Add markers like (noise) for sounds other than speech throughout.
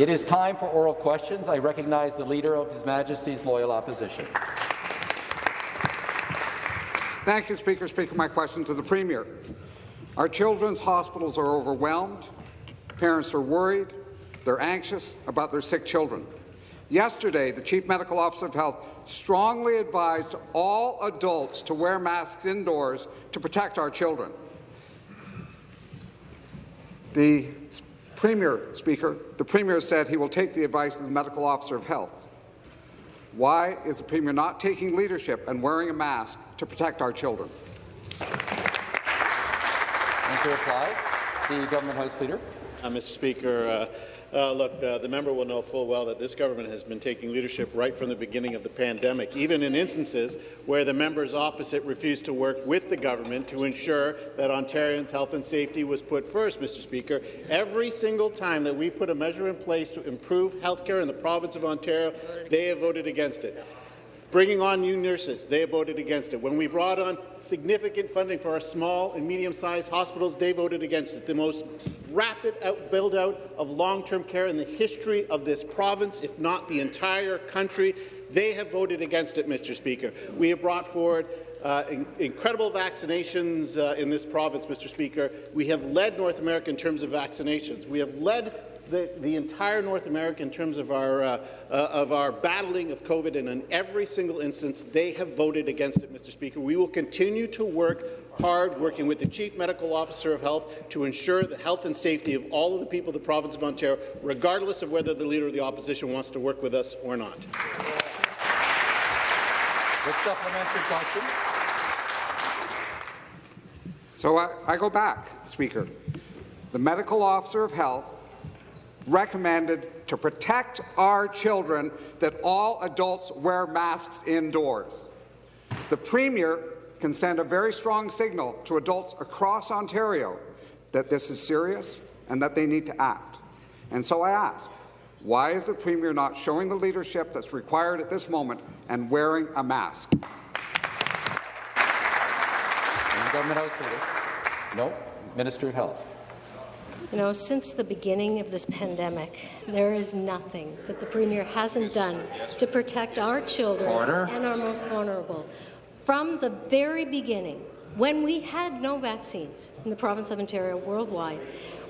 It is time for oral questions. I recognize the Leader of His Majesty's Loyal Opposition. Thank you, Speaker. Speaker, my question to the Premier. Our children's hospitals are overwhelmed. Parents are worried. They're anxious about their sick children. Yesterday, the Chief Medical Officer of Health strongly advised all adults to wear masks indoors to protect our children. The Premier, Speaker, the Premier said he will take the advice of the Medical Officer of Health. Why is the Premier not taking leadership and wearing a mask to protect our children? And to reply, the Government House Leader. Uh, Mr. Speaker, uh, uh, look, uh, the member will know full well that this government has been taking leadership right from the beginning of the pandemic, even in instances where the members opposite refused to work with the government to ensure that Ontarians' health and safety was put first, Mr. Speaker. Every single time that we put a measure in place to improve health care in the province of Ontario, they have voted against it. Bringing on new nurses, they voted against it. When we brought on significant funding for our small and medium-sized hospitals, they voted against it. The most rapid build-out of long-term care in the history of this province, if not the entire country, they have voted against it, Mr. Speaker. We have brought forward uh, in incredible vaccinations uh, in this province, Mr. Speaker. We have led North America in terms of vaccinations. We have led the, the entire North America in terms of our, uh, uh, of our battling of COVID, and in every single instance, they have voted against it, Mr. Speaker. We will continue to work hard, working with the Chief Medical Officer of Health to ensure the health and safety of all of the people of the province of Ontario, regardless of whether the Leader of the Opposition wants to work with us or not. The supplementary question. So I, I go back, Speaker. The Medical Officer of Health recommended to protect our children that all adults wear masks indoors. The Premier can send a very strong signal to adults across Ontario that this is serious and that they need to act. And so I ask, why is the Premier not showing the leadership that's required at this moment and wearing a mask? Government House Leader. No. Minister of Health. You know, since the beginning of this pandemic, there is nothing that the Premier hasn't done to protect our children Order. and our most vulnerable. From the very beginning, when we had no vaccines in the province of Ontario worldwide,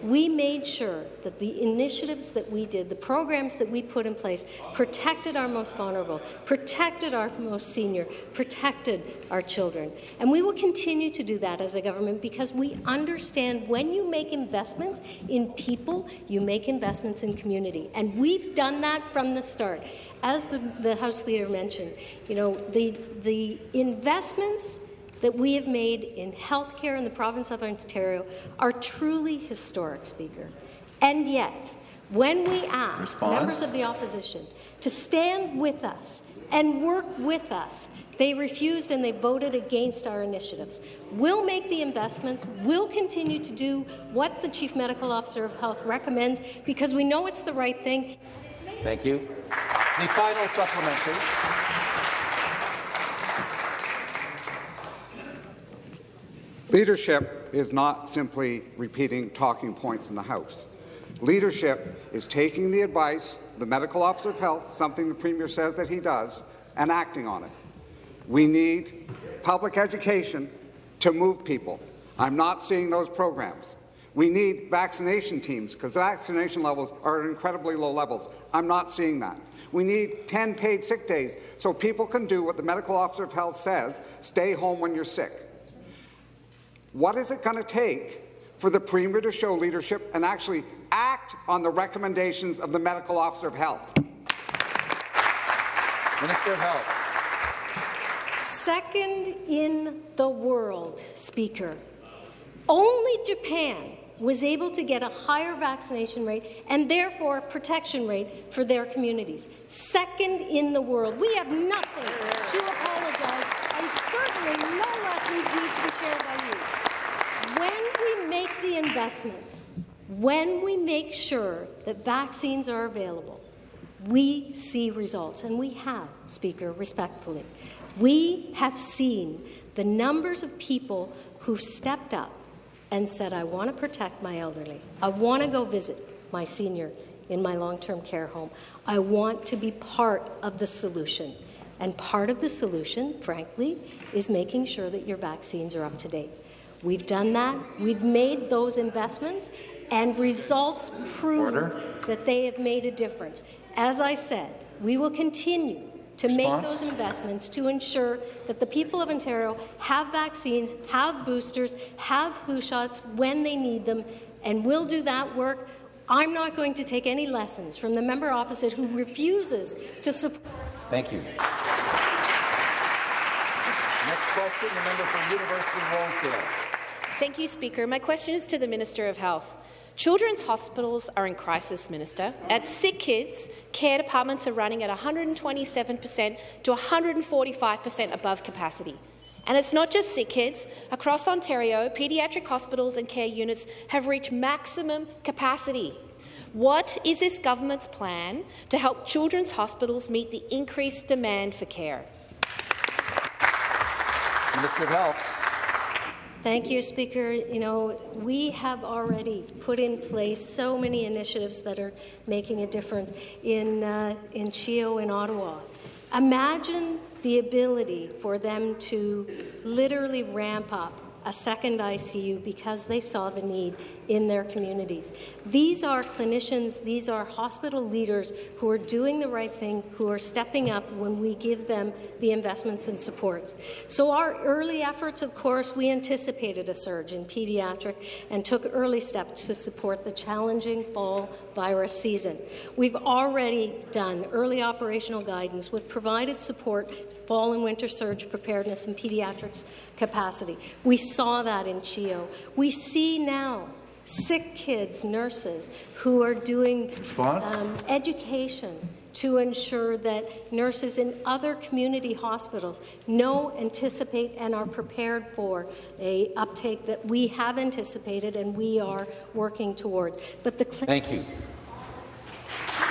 we made sure that the initiatives that we did, the programs that we put in place, protected our most vulnerable, protected our most senior, protected our children. And we will continue to do that as a government because we understand when you make investments in people, you make investments in community. And we've done that from the start. As the, the House Leader mentioned, you know, the, the investments that we have made in healthcare in the province of Ontario are truly historic, Speaker. And yet, when we ask Response. members of the opposition to stand with us and work with us, they refused and they voted against our initiatives. We'll make the investments. We'll continue to do what the Chief Medical Officer of Health recommends because we know it's the right thing. Thank you. The final supplementary. Leadership is not simply repeating talking points in the House. Leadership is taking the advice the Medical Officer of Health, something the Premier says that he does, and acting on it. We need public education to move people. I'm not seeing those programs. We need vaccination teams because vaccination levels are at incredibly low levels. I'm not seeing that. We need 10 paid sick days so people can do what the Medical Officer of Health says, stay home when you're sick. What is it going to take for the Premier to show leadership and actually act on the recommendations of the Medical Officer of Health? Minister of Health. Second in the world, Speaker. Only Japan was able to get a higher vaccination rate and therefore protection rate for their communities. Second in the world. We have nothing to apologize and certainly no lessons need to be shared by you. The investments, when we make sure that vaccines are available, we see results, and we have, Speaker, respectfully. We have seen the numbers of people who've stepped up and said, I want to protect my elderly. I want to go visit my senior in my long-term care home. I want to be part of the solution. And part of the solution, frankly, is making sure that your vaccines are up to date. We've done that. We've made those investments, and results prove Order. that they have made a difference. As I said, we will continue to make those investments to ensure that the people of Ontario have vaccines, have boosters, have flu shots when they need them, and we'll do that work. I'm not going to take any lessons from the member opposite who refuses to support. Thank you. Next question, the member from University of Rosedale. Thank you, Speaker. My question is to the Minister of Health. Children's hospitals are in crisis, Minister. At sick kids, care departments are running at 127% to 145% above capacity. And it's not just sick kids. Across Ontario, paediatric hospitals and care units have reached maximum capacity. What is this government's plan to help children's hospitals meet the increased demand for care? Minister of Health. Thank you, Speaker. You know, we have already put in place so many initiatives that are making a difference in, uh, in CHEO in Ottawa. Imagine the ability for them to literally ramp up a second ICU because they saw the need in their communities. These are clinicians, these are hospital leaders who are doing the right thing, who are stepping up when we give them the investments and supports. So our early efforts, of course, we anticipated a surge in pediatric and took early steps to support the challenging fall virus season. We've already done early operational guidance with provided support fall and winter surge preparedness and pediatrics capacity. We saw that in CHEO. We see now sick kids, nurses, who are doing um, education to ensure that nurses in other community hospitals know, anticipate, and are prepared for a uptake that we have anticipated and we are working towards. But the Thank you.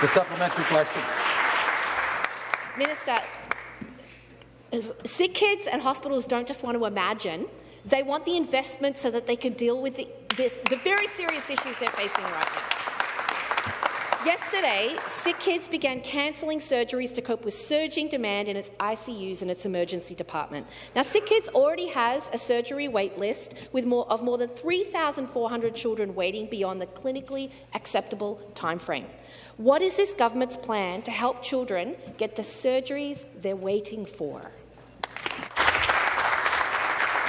The supplementary question. Minister, sick kids and hospitals don't just want to imagine, they want the investment so that they can deal with the, the, the very serious issues they're facing right now. Yesterday, sick kids began cancelling surgeries to cope with surging demand in its ICUs and its emergency department. Now, Sick Kids already has a surgery wait list with more of more than 3,400 children waiting beyond the clinically acceptable timeframe. What is this government's plan to help children get the surgeries they're waiting for?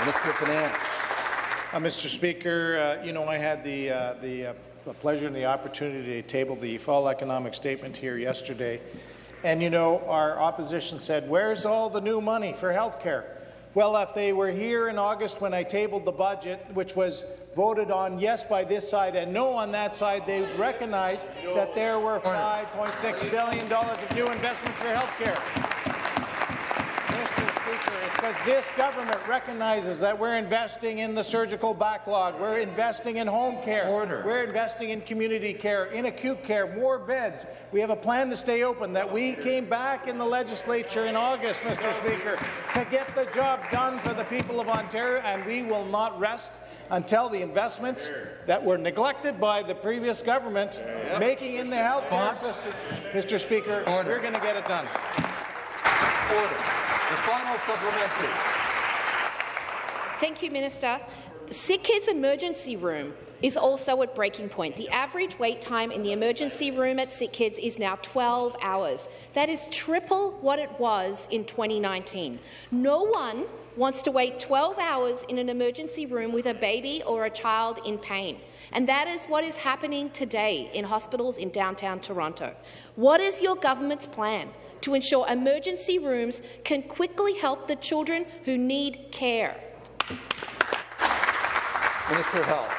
Minister of Finance. Uh, Mr. Speaker, uh, you know I had the uh, the uh, pleasure and the opportunity to table the fall economic statement here yesterday, and you know our opposition said, "Where's all the new money for health care?" Well, if they were here in August when I tabled the budget, which was voted on yes by this side and no on that side, they would recognize that there were $5.6 billion of new investments for health care. Because this government recognizes that we're investing in the surgical backlog, we're investing in home care, Order. we're investing in community care, in acute care, more beds. We have a plan to stay open that we came back in the legislature in August, Mr. Speaker, to get the job done for the people of Ontario, and we will not rest until the investments that were neglected by the previous government making in the health care system, Mr. Speaker, Order. we're going to get it done. Order. The final supplementary. Thank you, Minister. Sick Kids Emergency Room is also at breaking point. The average wait time in the emergency room at Sick Kids is now 12 hours. That is triple what it was in 2019. No one wants to wait 12 hours in an emergency room with a baby or a child in pain. And that is what is happening today in hospitals in downtown Toronto. What is your government's plan to ensure emergency rooms can quickly help the children who need care? Minister of Health.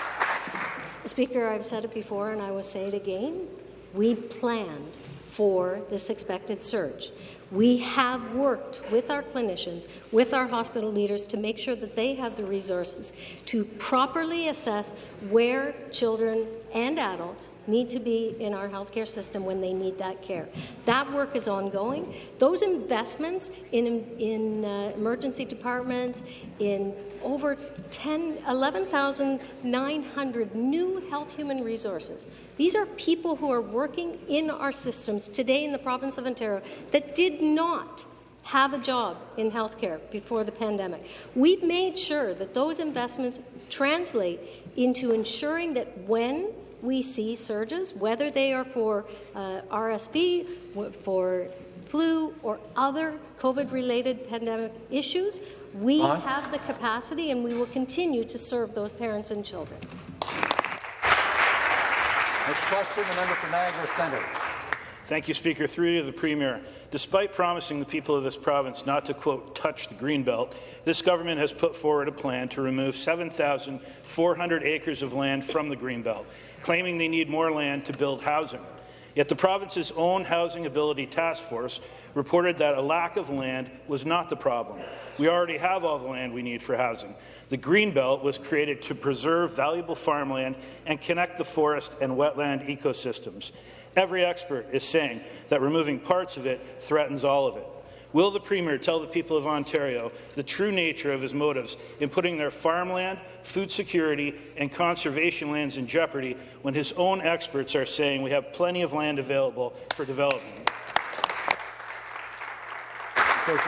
Speaker, I've said it before and I will say it again. We planned for this expected surge. We have worked with our clinicians, with our hospital leaders to make sure that they have the resources to properly assess where children and adults need to be in our healthcare system when they need that care. That work is ongoing. Those investments in, in uh, emergency departments, in over 10, 11,900 new health human resources. These are people who are working in our systems today in the province of Ontario that did not have a job in healthcare before the pandemic. We've made sure that those investments translate into ensuring that when we see surges, whether they are for uh, RSV, for flu, or other COVID-related pandemic issues, we have the capacity and we will continue to serve those parents and children. Next question, the member for Niagara Centre. Thank you, Speaker. Through to the Premier. Despite promising the people of this province not to, quote, touch the Greenbelt, this government has put forward a plan to remove 7,400 acres of land from the Greenbelt, claiming they need more land to build housing. Yet the province's own Housing Affordability Task Force reported that a lack of land was not the problem. We already have all the land we need for housing. The Greenbelt was created to preserve valuable farmland and connect the forest and wetland ecosystems. Every expert is saying that removing parts of it threatens all of it. Will the Premier tell the people of Ontario the true nature of his motives in putting their farmland, food security and conservation lands in jeopardy when his own experts are saying we have plenty of land available for development?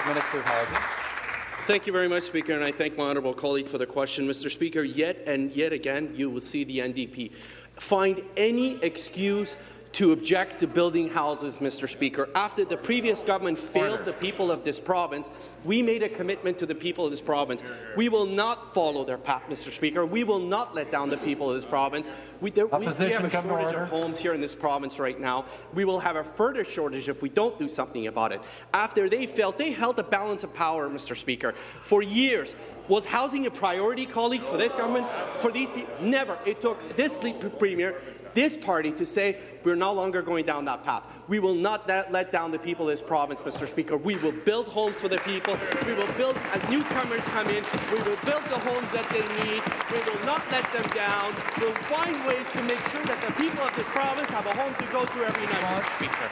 Minister of Housing. Thank you very much, Speaker, and I thank my honourable colleague for the question. Mr. Speaker, yet and yet again, you will see the NDP find any excuse to object to building houses, Mr. Speaker. After the previous government failed the people of this province, we made a commitment to the people of this province. We will not follow their path, Mr. Speaker. We will not let down the people of this province. We, there, we, we have a shortage order. of homes here in this province right now. We will have a further shortage if we don't do something about it. After they failed, they held a balance of power, Mr. Speaker, for years. Was housing a priority, colleagues, for this government? For these people? Never. It took this premier, this party, to say we're no longer going down that path. We will not let down the people of this province, Mr. Speaker. We will build homes for the people. We will build, as newcomers come in, we will build the homes that they need. We will not let them down. We'll find ways to make sure that the people of this province have a home to go to every night, Mr. Speaker.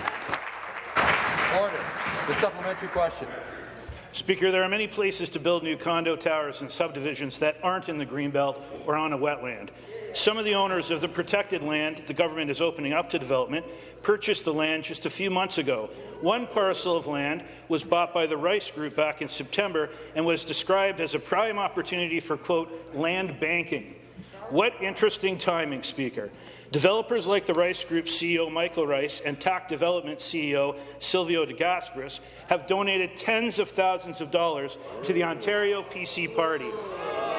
Order. The supplementary question. Speaker, there are many places to build new condo towers and subdivisions that aren't in the Greenbelt or on a wetland. Some of the owners of the protected land the government is opening up to development purchased the land just a few months ago. One parcel of land was bought by the Rice Group back in September and was described as a prime opportunity for, quote, land banking. What interesting timing, Speaker. Developers like the Rice Group CEO Michael Rice and TACC Development CEO Silvio De Gasperis have donated tens of thousands of dollars to the Ontario PC Party.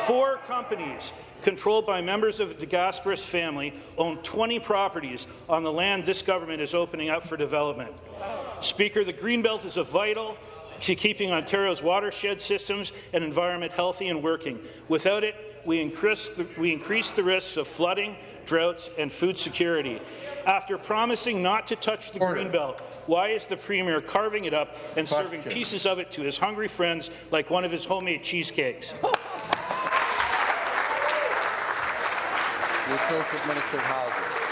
Four companies controlled by members of the De Gasperis family own 20 properties on the land this government is opening up for development. Speaker, the Greenbelt is a vital to keeping Ontario's watershed systems and environment healthy and working. Without it, we increase the, we increase the risks of flooding, droughts, and food security. After promising not to touch the Order. Greenbelt, why is the Premier carving it up and serving pieces of it to his hungry friends like one of his homemade cheesecakes? (laughs) The Associate Minister of Housing.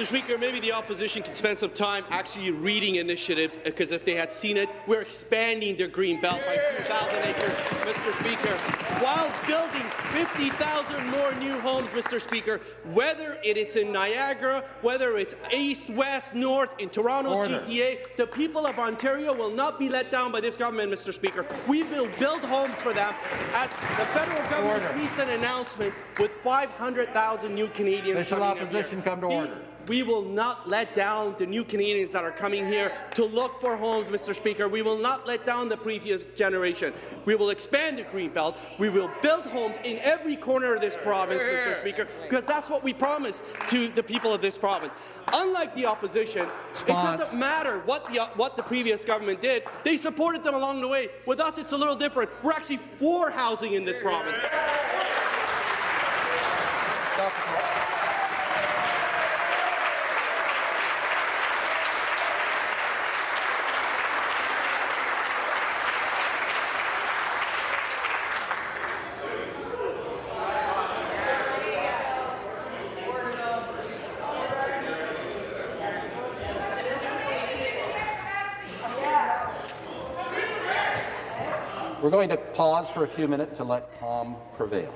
Mr. Speaker, maybe the opposition could spend some time actually reading initiatives, because if they had seen it, we're expanding the green belt by 2,000 acres, Mr. Speaker, while building 50,000 more new homes, Mr. Speaker, whether it is in Niagara, whether it's east, west, north, in Toronto, Order. GTA, the people of Ontario will not be let down by this government, Mr. Speaker. We will build homes for them. At the federal government's Order. recent announcement with 500,000 new Canadians Official coming opposition come to order. We will not let down the new Canadians that are coming here to look for homes, Mr. Speaker. We will not let down the previous generation. We will expand the Greenbelt. We will build homes in every corner of this province, Mr. Speaker, because that's what we promised to the people of this province. Unlike the opposition, Response. it doesn't matter what the, what the previous government did. They supported them along the way. With us, it's a little different. We're actually for housing in this province. Stop the clock. We're going to pause for a few minutes to let calm prevail.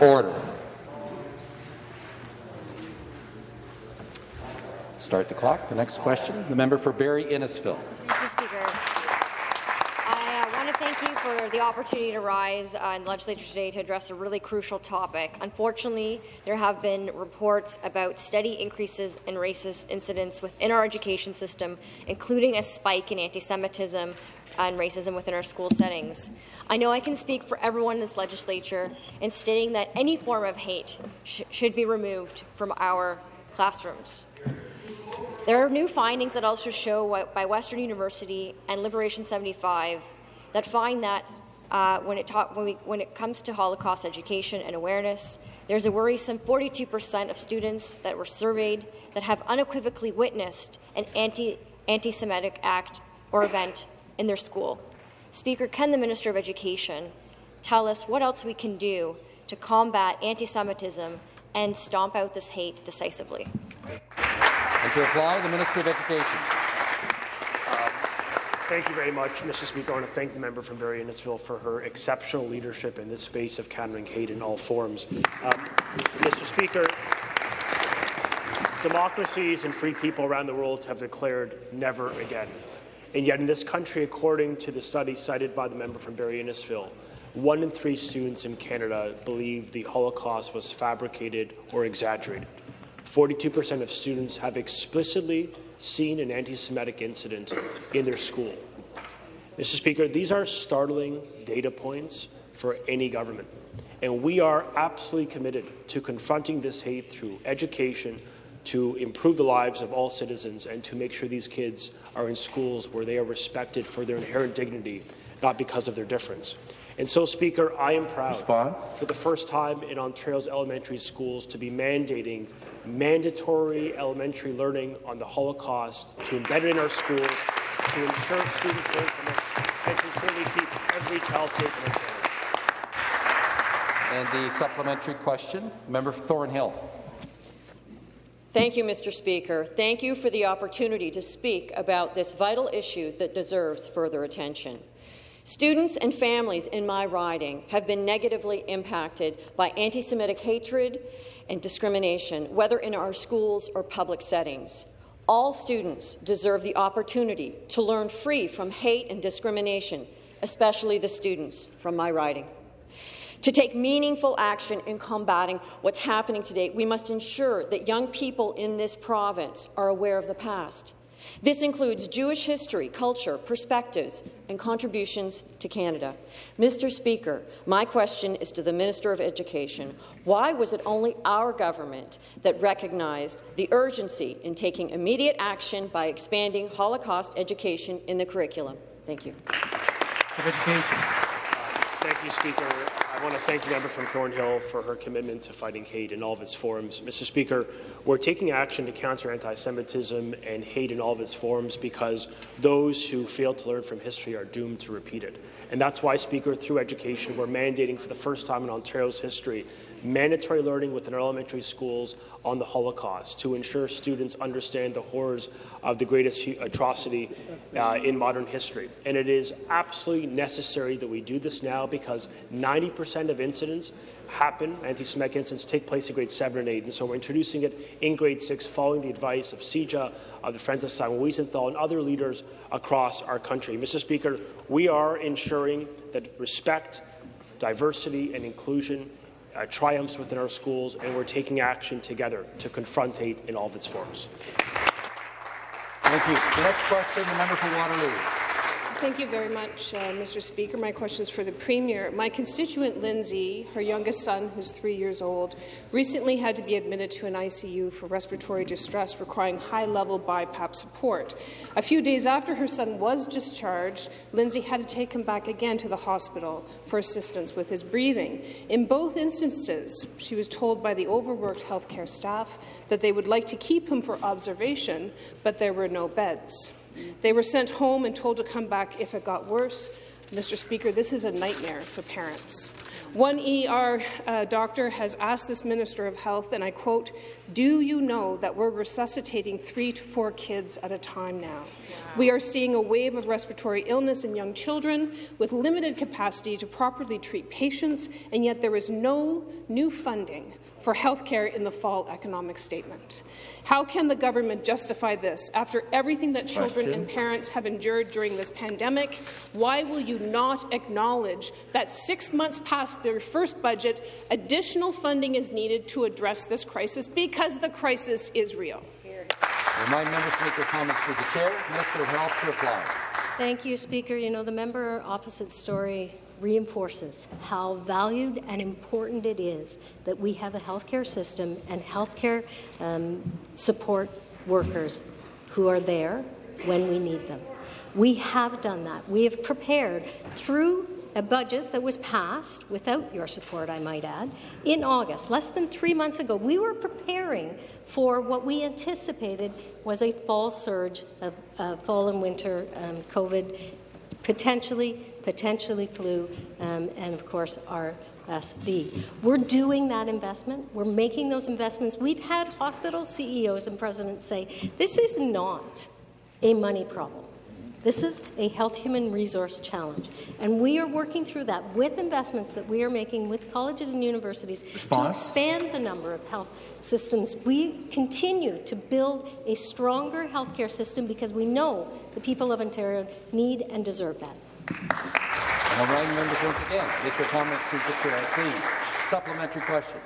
Order. Start the clock. The next question, the member for Barrie Innisfil. Mr. Speaker, I uh, want to thank you for the opportunity to rise uh, in the legislature today to address a really crucial topic. Unfortunately, there have been reports about steady increases in racist incidents within our education system, including a spike in anti-Semitism and racism within our school settings. I know I can speak for everyone in this legislature in stating that any form of hate sh should be removed from our classrooms. There are new findings that also show by Western University and Liberation 75 that find that uh, when, it when, we, when it comes to Holocaust education and awareness, there's a worrisome 42% of students that were surveyed that have unequivocally witnessed an anti, anti-Semitic act or event in their school. Speaker, can the Minister of Education tell us what else we can do to combat anti-Semitism and stomp out this hate decisively? And to reply, the Minister of Education. Thank you very much, Mr. Speaker. I want to thank the member from Barrie Innisfil for her exceptional leadership in this space of countering hate in all forms. Um, Mr. Speaker, democracies and free people around the world have declared never again. And yet in this country, according to the study cited by the member from Barrie Innisfil, one in three students in Canada believe the Holocaust was fabricated or exaggerated. 42% of students have explicitly seen an anti-Semitic incident in their school. Mr. Speaker, these are startling data points for any government, and we are absolutely committed to confronting this hate through education, to improve the lives of all citizens and to make sure these kids are in schools where they are respected for their inherent dignity, not because of their difference. And so, Speaker, I am proud Response? for the first time in Ontario's elementary schools to be mandating mandatory elementary learning on the Holocaust to embed it in our schools to ensure students learn from it and to ensure we keep every child safe in Ontario. And the supplementary question, member for Thornhill. Thank you, Mr. Speaker. Thank you for the opportunity to speak about this vital issue that deserves further attention. Students and families in my riding have been negatively impacted by anti-Semitic hatred and discrimination, whether in our schools or public settings. All students deserve the opportunity to learn free from hate and discrimination, especially the students from my riding. To take meaningful action in combating what's happening today, we must ensure that young people in this province are aware of the past. This includes Jewish history, culture, perspectives, and contributions to Canada. Mr. Speaker, my question is to the Minister of Education. Why was it only our government that recognized the urgency in taking immediate action by expanding Holocaust education in the curriculum? Thank you. Education. Thank you, Speaker. I want to thank the member from Thornhill for her commitment to fighting hate in all of its forms. Mr. Speaker, we're taking action to counter anti-Semitism and hate in all of its forms because those who fail to learn from history are doomed to repeat it. And that's why, Speaker, through education, we're mandating for the first time in Ontario's history mandatory learning within our elementary schools on the Holocaust to ensure students understand the horrors of the greatest atrocity uh, in modern history. And it is absolutely necessary that we do this now because 90% of incidents happen, anti-Semitic incidents take place in grade 7 and 8, and so we're introducing it in grade 6 following the advice of CIJA, of the Friends of Simon Wiesenthal, and other leaders across our country. Mr. Speaker, we are ensuring that respect, diversity, and inclusion uh, triumphs within our schools, and we're taking action together to confront hate in all of its forms. Thank you. The next question, the member for Waterloo. Thank you very much, uh, Mr. Speaker. My question is for the Premier. My constituent Lindsay, her youngest son, who's three years old, recently had to be admitted to an ICU for respiratory distress requiring high-level BiPAP support. A few days after her son was discharged, Lindsay had to take him back again to the hospital for assistance with his breathing. In both instances, she was told by the overworked healthcare staff that they would like to keep him for observation, but there were no beds. They were sent home and told to come back if it got worse. Mr. Speaker, this is a nightmare for parents. One ER uh, doctor has asked this Minister of Health, and I quote, do you know that we're resuscitating three to four kids at a time now? We are seeing a wave of respiratory illness in young children with limited capacity to properly treat patients, and yet there is no new funding for health care in the fall economic statement. How can the government justify this after everything that children Question. and parents have endured during this pandemic? Why will you not acknowledge that six months past their first budget, additional funding is needed to address this crisis because the crisis is real? Remind members to make their comments through the chair. Minister of Health to reply. Thank you, Speaker. You know, the member opposite story reinforces how valued and important it is that we have a healthcare system and healthcare um, support workers who are there when we need them. We have done that. We have prepared through a budget that was passed, without your support, I might add, in August, less than three months ago. We were preparing for what we anticipated was a fall surge of uh, fall and winter um, COVID, potentially potentially flu, um, and of course RSV. We're doing that investment. We're making those investments. We've had hospital CEOs and presidents say, this is not a money problem. This is a health human resource challenge, and we are working through that with investments that we are making with colleges and universities Response. to expand the number of health systems. We continue to build a stronger healthcare system because we know the people of Ontario need and deserve that. All right, members, once again, make your comments through (laughs) the chair, please. Supplementary question.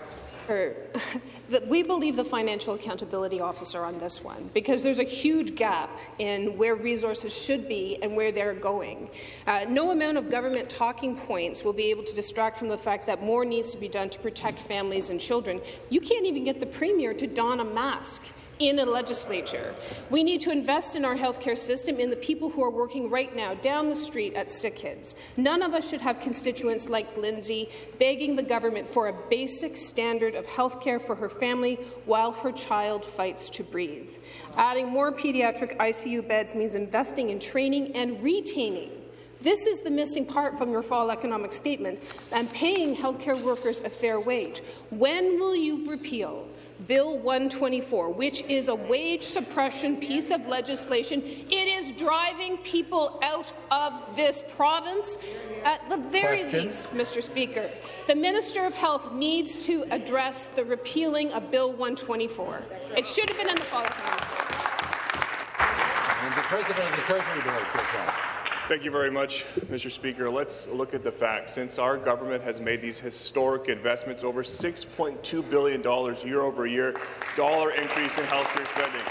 we believe the financial accountability officer on this one because there's a huge gap in where resources should be and where they're going. Uh, no amount of government talking points will be able to distract from the fact that more needs to be done to protect families and children. You can't even get the Premier to don a mask in a legislature. We need to invest in our healthcare system, in the people who are working right now down the street at SickKids. None of us should have constituents like Lindsay begging the government for a basic standard of healthcare for her family while her child fights to breathe. Adding more pediatric ICU beds means investing in training and retaining this is the missing part from your fall economic statement, and paying healthcare workers a fair wage. When will you repeal Bill 124, which is a wage suppression piece of legislation. It is driving people out of this province. At the very Question. least, Mr. Speaker, the Minister of Health needs to address the repealing of Bill 124. It should have been in the fall of And the President of the Treasury Board, Thank you very much, Mr. Speaker. Let's look at the facts. Since our government has made these historic investments, over $6.2 billion year over year, dollar increase in healthcare spending.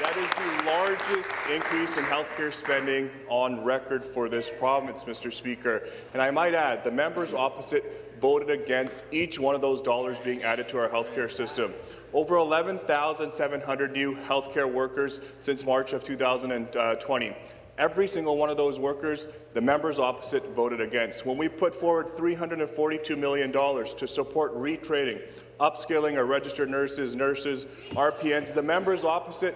That is the largest increase in healthcare spending on record for this province, Mr. Speaker. And I might add, the members opposite voted against each one of those dollars being added to our healthcare system. Over 11,700 new healthcare workers since March of 2020. Uh, Every single one of those workers, the members opposite voted against. When we put forward $342 million to support retraining, upskilling our registered nurses, nurses, RPNs, the members opposite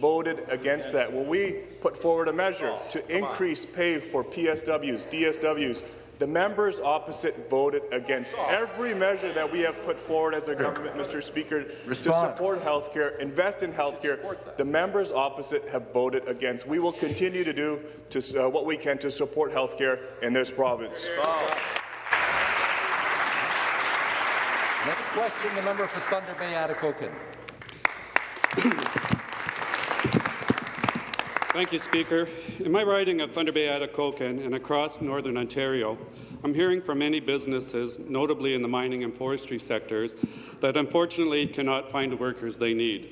voted against that. When we put forward a measure oh, to increase pay for PSWs, DSWs, the members opposite voted against every measure that we have put forward as a government, Mr. Speaker, Response. to support health care, invest in health care. The members opposite have voted against. We will continue to do to, uh, what we can to support health care in this province. Next question, the member for Thunder Bay, Atikokan. (clears throat) Thank you, Speaker. In my riding of Thunder Bay, Atikokan, and across northern Ontario, I'm hearing from many businesses, notably in the mining and forestry sectors, that unfortunately cannot find the workers they need.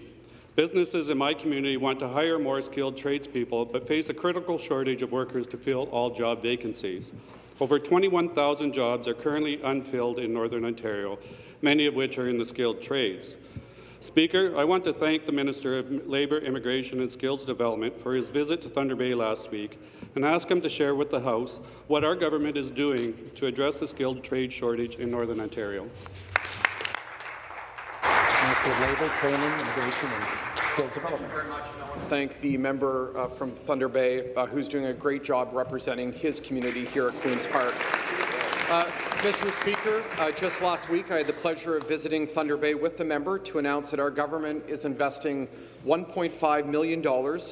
Businesses in my community want to hire more skilled tradespeople, but face a critical shortage of workers to fill all job vacancies. Over 21,000 jobs are currently unfilled in Northern Ontario, many of which are in the skilled trades. Speaker, I want to thank the Minister of Labour, Immigration and Skills Development for his visit to Thunder Bay last week and ask him to share with the House what our government is doing to address the skilled trade shortage in Northern Ontario. Minister of Labour, Training, Immigration and Skills Development. thank the member uh, from Thunder Bay uh, who's doing a great job representing his community here at Queen's Park. Uh, Mr. Speaker, uh, just last week I had the pleasure of visiting Thunder Bay with the member to announce that our government is investing $1.5 million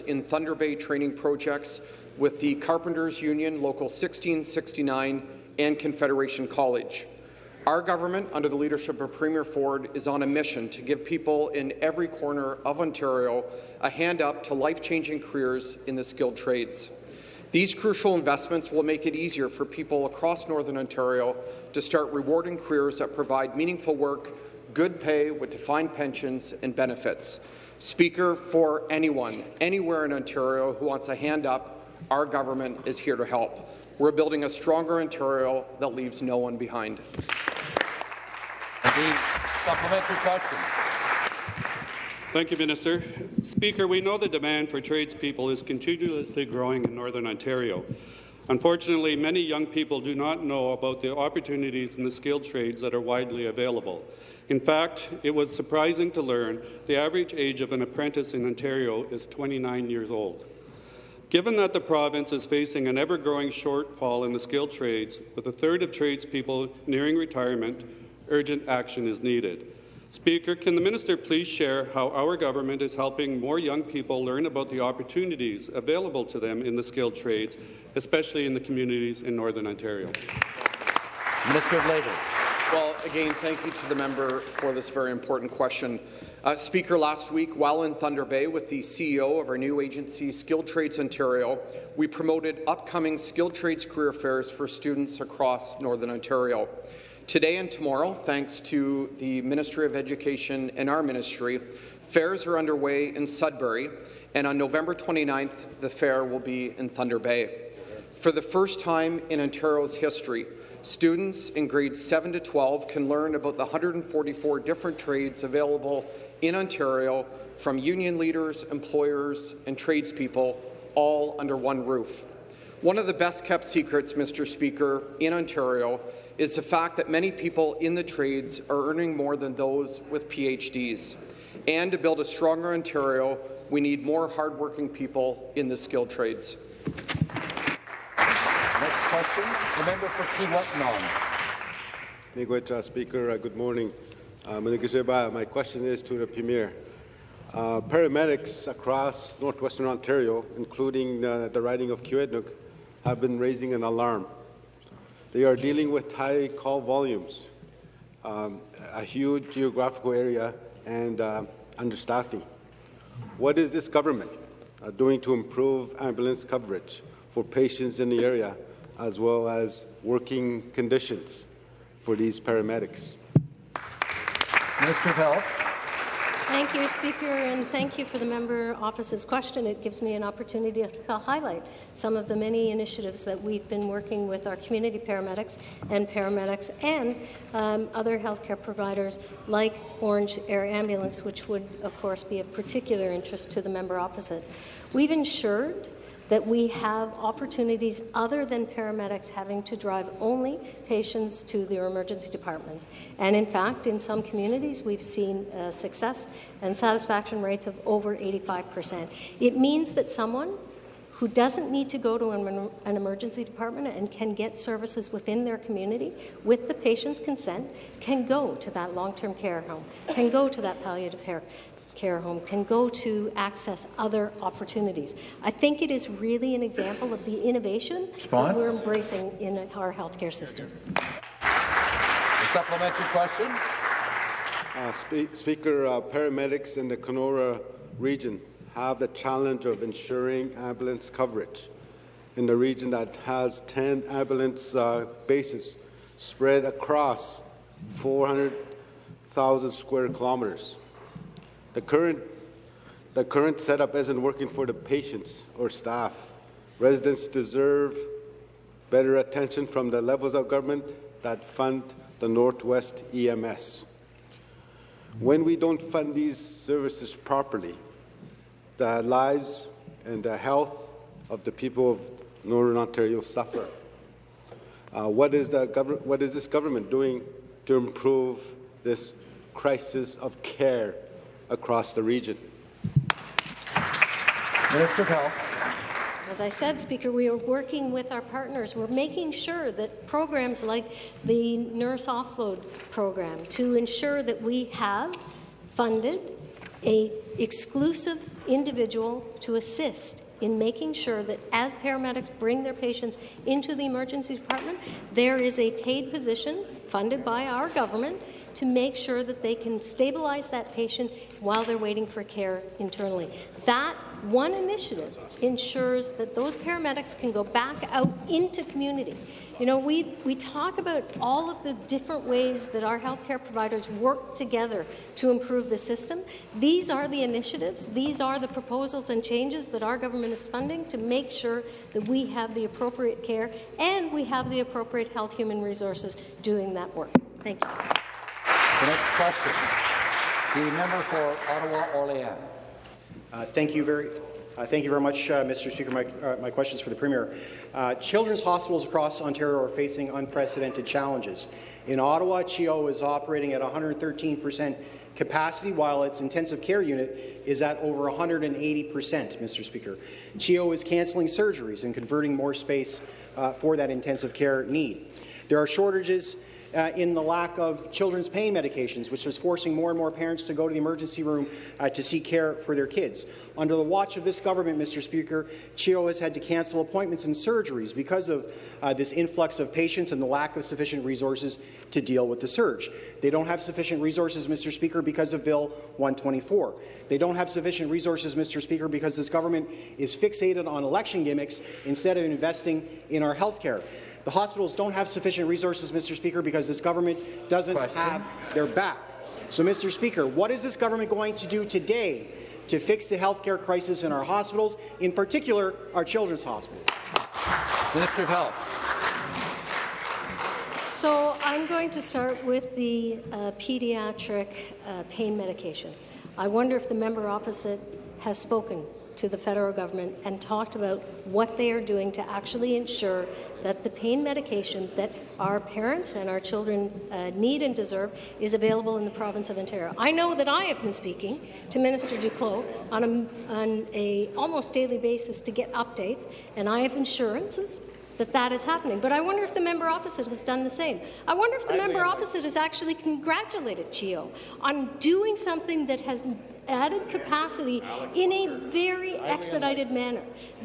in Thunder Bay training projects with the Carpenters Union Local 1669 and Confederation College. Our government, under the leadership of Premier Ford, is on a mission to give people in every corner of Ontario a hand up to life-changing careers in the skilled trades. These crucial investments will make it easier for people across Northern Ontario to start rewarding careers that provide meaningful work, good pay with defined pensions and benefits. Speaker, for anyone, anywhere in Ontario who wants a hand up, our government is here to help. We're building a stronger Ontario that leaves no one behind. The supplementary question. Thank you, Minister. Speaker, we know the demand for tradespeople is continuously growing in Northern Ontario. Unfortunately, many young people do not know about the opportunities in the skilled trades that are widely available. In fact, it was surprising to learn the average age of an apprentice in Ontario is 29 years old. Given that the province is facing an ever-growing shortfall in the skilled trades, with a third of tradespeople nearing retirement, urgent action is needed. Speaker, can the minister please share how our government is helping more young people learn about the opportunities available to them in the skilled trades, especially in the communities in Northern Ontario? Minister of Labour. Well, again, thank you to the member for this very important question. Uh, Speaker, last week, while in Thunder Bay with the CEO of our new agency, Skilled Trades Ontario, we promoted upcoming skilled trades career fairs for students across Northern Ontario. Today and tomorrow, thanks to the Ministry of Education and our ministry, fairs are underway in Sudbury, and on November 29th, the fair will be in Thunder Bay. For the first time in Ontario's history, students in grades 7 to 12 can learn about the 144 different trades available in Ontario from union leaders, employers, and tradespeople, all under one roof. One of the best-kept secrets, Mr. Speaker, in Ontario is the fact that many people in the trades are earning more than those with PhDs. And to build a stronger Ontario, we need more hardworking people in the skilled trades. Next question, the member for Kiiwetinoong. Miigwech, Speaker. Uh, good morning. Uh, my question is to the Premier. Uh, paramedics across northwestern Ontario, including uh, the riding of Kiiwetinoong, have been raising an alarm. They are dealing with high call volumes, um, a huge geographical area, and uh, understaffing. What is this government uh, doing to improve ambulance coverage for patients in the area, as well as working conditions for these paramedics? Of Health. Thank you, Speaker, and thank you for the member opposite's question. It gives me an opportunity to highlight some of the many initiatives that we've been working with our community paramedics and paramedics and um, other healthcare providers like Ornge Air Ambulance, which would, of course, be of particular interest to the member opposite. We've ensured that we have opportunities other than paramedics having to drive only patients to their emergency departments. And in fact, in some communities, we've seen uh, success and satisfaction rates of over 85%. It means that someone who doesn't need to go to an, an, emergency department and can get services within their community with the patient's consent can go to that long-term care home, can go to that palliative care, care home can go to access other opportunities. I think it is really an example of the innovation Response? that we're embracing in our healthcare system. A supplementary question. Uh, spe Speaker, uh, paramedics in the Kenora region have the challenge of ensuring ambulance coverage in the region that has 10 ambulance uh, bases spread across 400,000 square kilometers. The current, the current setup isn't working for the patients or staff. Residents deserve better attention from the levels of government that fund the Northwest EMS. When we don't fund these services properly, the lives and the health of the people of Northern Ontario suffer. Uh, what, is what is this government doing to improve this crisis of care across the region. Minister of Health. As I said, Speaker, we are working with our partners. We're making sure that programs like the nurse offload program to ensure that we have funded a exclusive individual to assist in making sure that as paramedics bring their patients into the emergency department, there is a paid position funded by our government to make sure that they can stabilize that patient while they're waiting for care internally. That one initiative ensures that those paramedics can go back out into community. You know, we, we talk about all of the different ways that our healthcare providers work together to improve the system. These are the initiatives, these are the proposals and changes that our government is funding to make sure that we have the appropriate care and we have the appropriate health human resources doing that work. Thank you. The next question, the member for Ottawa Orléans. Uh, thank you very, uh, thank you very much, uh, Mr. Speaker. My, uh, my questions for the Premier. Uh, children's hospitals across Ontario are facing unprecedented challenges. In Ottawa, CHEO is operating at 113 percent capacity, while its intensive care unit is at over 180 percent, Mr. Speaker. CHEO is cancelling surgeries and converting more space uh, for that intensive care need. There are shortages uh, in the lack of children's pain medications, which is forcing more and more parents to go to the emergency room uh, to seek care for their kids. Under the watch of this government, Mr. Speaker, CHEO has had to cancel appointments and surgeries because of uh, this influx of patients and the lack of sufficient resources to deal with the surge. They don't have sufficient resources, Mr. Speaker, because of Bill 124. They don't have sufficient resources, Mr. Speaker, because this government is fixated on election gimmicks instead of investing in our health care. The hospitals don't have sufficient resources, Mr. Speaker, because this government doesn't Question. have their back. So, Mr. Speaker, what is this government going to do today to fix the healthcare crisis in our hospitals, in particular our children's hospitals? Minister of Health. So I'm going to start with the uh, pediatric uh, pain medication. I wonder if the member opposite has spoken to the federal government and talked about what they are doing to actually ensure that the pain medication that our parents and our children uh, need and deserve is available in the province of Ontario. I know that I have been speaking to Minister Duclos on a, on a almost daily basis to get updates, and I have assurances that that is happening. But I wonder if the member opposite has done the same. I wonder if the I member opposite has actually congratulated CHEO on doing something that has added capacity in a very expedited manner.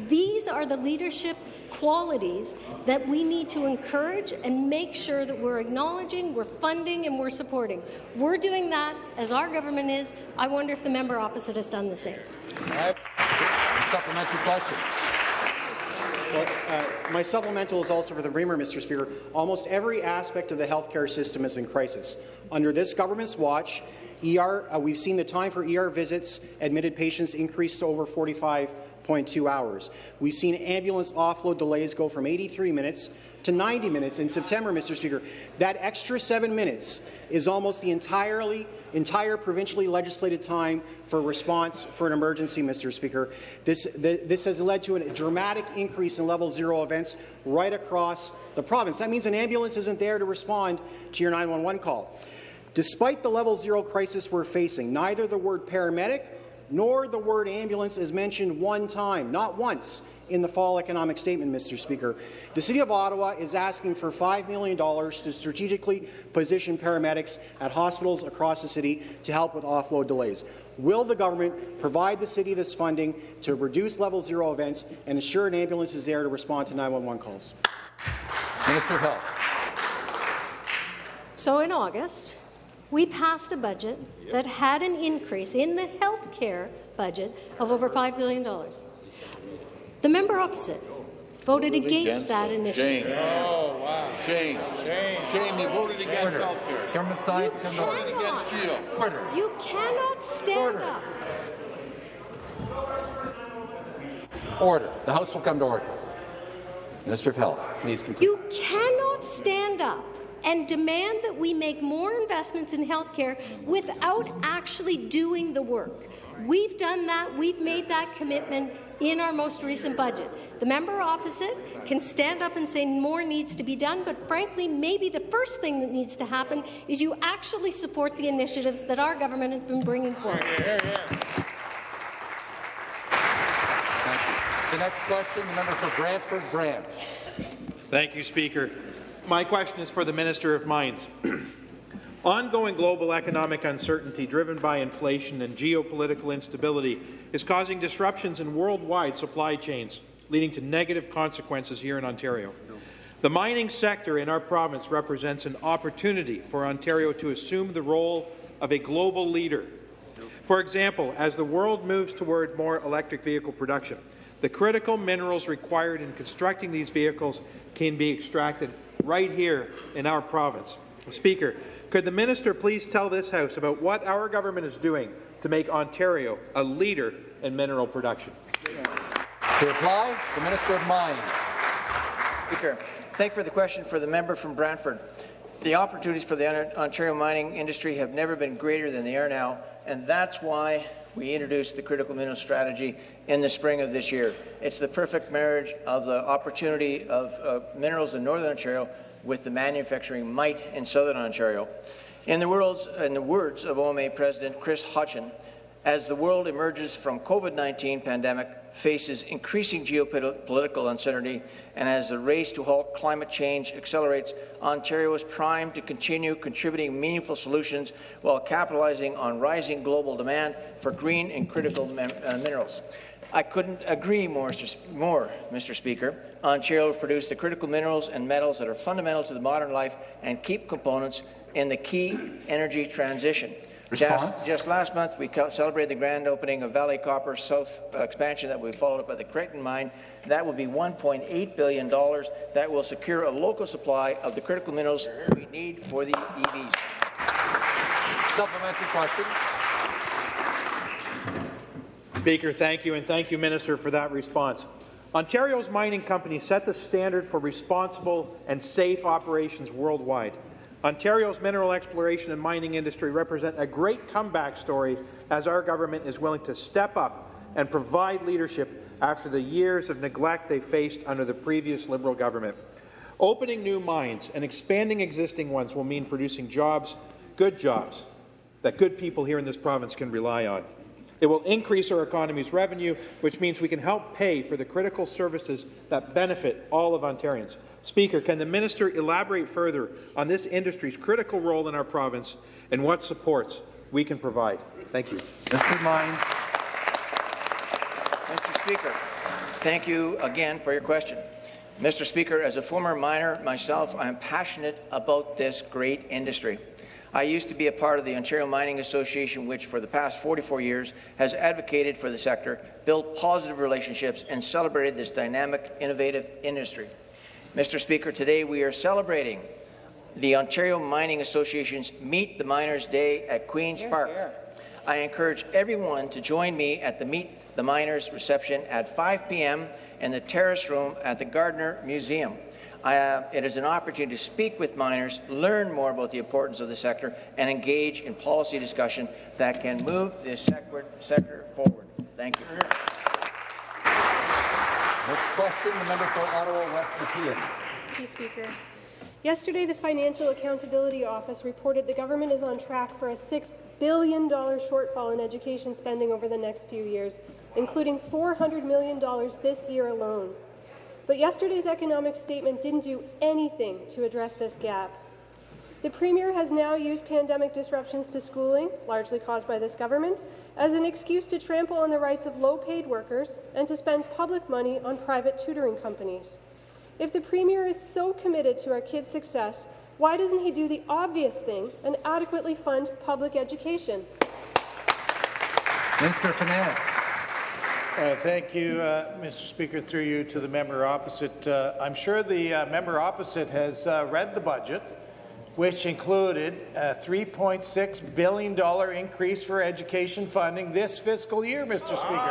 These are the leadership qualities that we need to encourage and make sure that we're acknowledging, we're funding, and we're supporting. We're doing that as our government is. I wonder if the member opposite has done the same. Supplementary question. Well, uh, my supplemental is also for the Premier, Mr. Speaker. Almost every aspect of the healthcare system is in crisis. Under this government's watch, ER, uh, we've seen the time for ER visits, admitted patients increase to over 45.2 hours. We've seen ambulance offload delays go from 83 minutes to 90 minutes in September, Mr. Speaker. That extra seven minutes is almost the entirely entire provincially legislated time for response for an emergency, Mr. Speaker. This, the, this has led to a dramatic increase in level zero events right across the province. That means an ambulance isn't there to respond to your 911 call. Despite the level zero crisis we're facing, neither the word paramedic nor the word ambulance is mentioned one time, not once, in the fall economic statement, Mr. Speaker. The City of Ottawa is asking for $5 million to strategically position paramedics at hospitals across the city to help with offload delays. Will the government provide the city this funding to reduce level zero events and ensure an ambulance is there to respond to 911 calls? Minister of Health. So in August, we passed a budget that had an increase in the health care budget of over $5 billion. The member opposite voted against, against that initiative. Shame. Oh, wow. Shame. Shame. Shame. You voted against health care. Government side. You voted against CHEO. Order. You cannot stand order. up. Order. The House will come to order. Minister of Health, please continue. You cannot stand up and demand that we make more investments in healthcare without actually doing the work. We've done that. We've made that commitment in our most recent budget. The member opposite can stand up and say more needs to be done, but frankly, maybe the first thing that needs to happen is you actually support the initiatives that our government has been bringing forward. The next question, the member for Brantford Brant. Thank you, Speaker. My question is for the Minister of Mines. (clears throat) Ongoing global economic uncertainty driven by inflation and geopolitical instability is causing disruptions in worldwide supply chains, leading to negative consequences here in Ontario. The mining sector in our province represents an opportunity for Ontario to assume the role of a global leader. For example, as the world moves toward more electric vehicle production, the critical minerals required in constructing these vehicles can be extracted right here in our province. Speaker, could the minister please tell this House about what our government is doing to make Ontario a leader in mineral production? To reply, the Minister of Mines. Speaker, thank you for the question for the member from Brantford. The opportunities for the Ontario mining industry have never been greater than they are now, and that's why we introduced the critical minerals strategy in the spring of this year. It's the perfect marriage of the opportunity of uh, minerals in Northern Ontario with the manufacturing might in Southern Ontario. In the, words, in the words of OMA President Chris Hodgson, as the world emerges from COVID-19 pandemic, faces increasing geopolitical uncertainty, and as the race to halt climate change accelerates, Ontario is primed to continue contributing meaningful solutions while capitalizing on rising global demand for green and critical uh, minerals. I couldn't agree more, more, Mr. Speaker. Ontario will produce the critical minerals and metals that are fundamental to the modern life and keep components in the key energy transition. Just, just, last month, we celebrated the grand opening of Valley Copper South expansion that we followed up by the Creighton mine. That will be $1.8 billion. That will secure a local supply of the critical minerals we need for the EVs. Supplementary question. Speaker, thank you, and thank you, Minister, for that response. Ontario's mining companies set the standard for responsible and safe operations worldwide. Ontario's mineral exploration and mining industry represent a great comeback story as our government is willing to step up and provide leadership after the years of neglect they faced under the previous Liberal government. Opening new mines and expanding existing ones will mean producing jobs, good jobs, that good people here in this province can rely on. It will increase our economy's revenue, which means we can help pay for the critical services that benefit all of Ontarians. Speaker, can the minister elaborate further on this industry's critical role in our province and what supports we can provide? Thank you. Mr. Mines. Mr. Speaker, thank you again for your question. Mr. Speaker, as a former miner myself, I am passionate about this great industry. I used to be a part of the Ontario Mining Association, which for the past 44 years has advocated for the sector, built positive relationships, and celebrated this dynamic, innovative industry. Mr. Speaker, today we are celebrating the Ontario Mining Association's Meet the Miners Day at Queen's here, Park. Here. I encourage everyone to join me at the Meet the Miners reception at 5 p.m. in the terrace room at the Gardiner Museum. Uh, it is an opportunity to speak with miners, learn more about the importance of the sector, and engage in policy discussion that can move this sector, sector forward. Thank you. Next question, the member for Ottawa West Nepean. Thank you, Speaker. Yesterday, the Financial Accountability Office reported the government is on track for a $6 billion shortfall in education spending over the next few years, including $400 million this year alone. But yesterday's economic statement didn't do anything to address this gap. The Premier has now used pandemic disruptions to schooling, largely caused by this government, as an excuse to trample on the rights of low-paid workers and to spend public money on private tutoring companies. If the Premier is so committed to our kids' success, why doesn't he do the obvious thing and adequately fund public education? Minister of Finance. Uh, thank you, uh, Mr. Speaker. Through you to the member opposite. Uh, I'm sure the uh, member opposite has uh, read the budget which included a $3.6 billion increase for education funding this fiscal year, Mr. Speaker.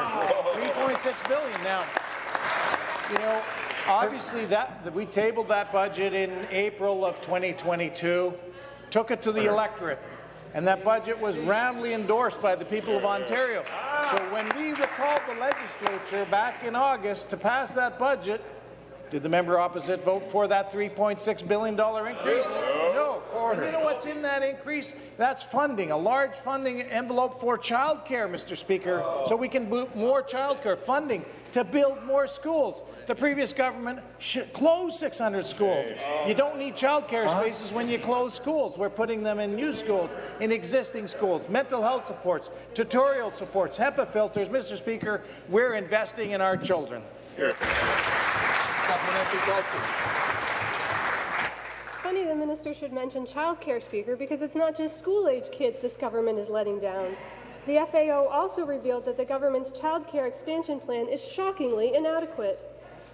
3.6 billion. Now, you know, obviously that we tabled that budget in April of 2022, took it to the electorate, and that budget was roundly endorsed by the people of Ontario. So when we recalled the legislature back in August to pass that budget, did the member opposite vote for that $3.6 billion increase? No. And you know what's in that increase? That's funding, a large funding envelope for childcare, Mr. Speaker, so we can boot more childcare funding to build more schools. The previous government closed 600 schools. You don't need childcare spaces when you close schools. We're putting them in new schools, in existing schools, mental health supports, tutorial supports, HEPA filters. Mr. Speaker, we're investing in our children. Supplementary question. Funny the minister should mention childcare, Speaker, because it's not just school-age kids this government is letting down. The FAO also revealed that the government's childcare expansion plan is shockingly inadequate.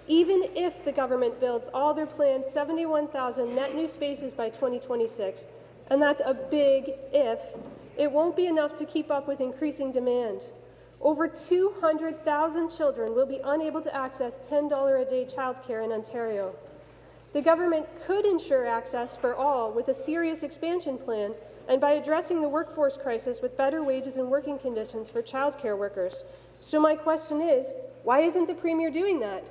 Even if the government builds all their planned 71,000 net new spaces by 2026, and that's a big if, it won't be enough to keep up with increasing demand. Over 200,000 children will be unable to access $10 a day childcare in Ontario. The government could ensure access for all with a serious expansion plan and by addressing the workforce crisis with better wages and working conditions for childcare workers. So my question is, why isn't the Premier doing that?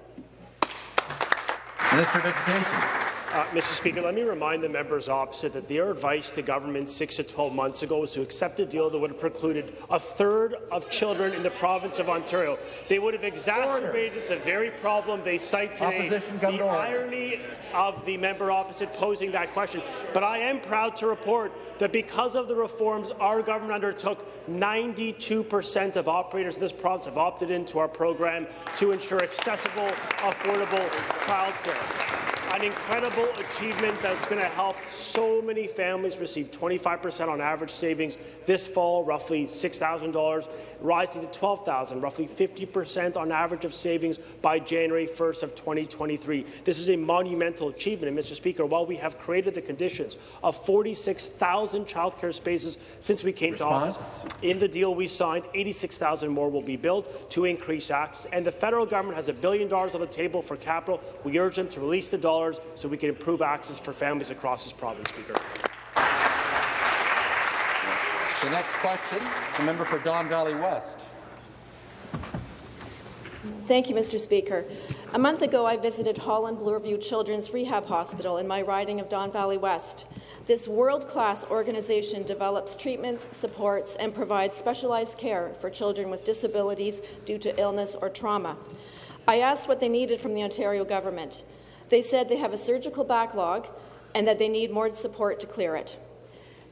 Minister of Education. Uh, Mr. Speaker, let me remind the members opposite that their advice to government six to 12 months ago was to accept a deal that would have precluded a third of children in the province of Ontario. They would have exacerbated order. the very problem they cite today. the irony of the member opposite posing that question. But I am proud to report that because of the reforms our government undertook, 92% of operators in this province have opted into our program to ensure accessible, affordable childcare 何? An incredible achievement that's going to help so many families receive 25% on average savings this fall, roughly $6,000, rising to $12,000, roughly 50% on average of savings by January 1st of 2023. This is a monumental achievement, and Mr. Speaker, while we have created the conditions of 46,000 childcare spaces since we came Response? to office, in the deal we signed, 86,000 more will be built to increase access, and the federal government has a billion dollars on the table for capital. We urge them to release the dollars so we can improve access for families across this province, Speaker. The next question, the member for Don Valley West. Thank you, Mr. Speaker. A month ago, I visited Holland Bloorview Children's Rehab Hospital in my riding of Don Valley West. This world-class organization develops treatments, supports, and provides specialized care for children with disabilities due to illness or trauma. I asked what they needed from the Ontario government. They said they have a surgical backlog and that they need more support to clear it.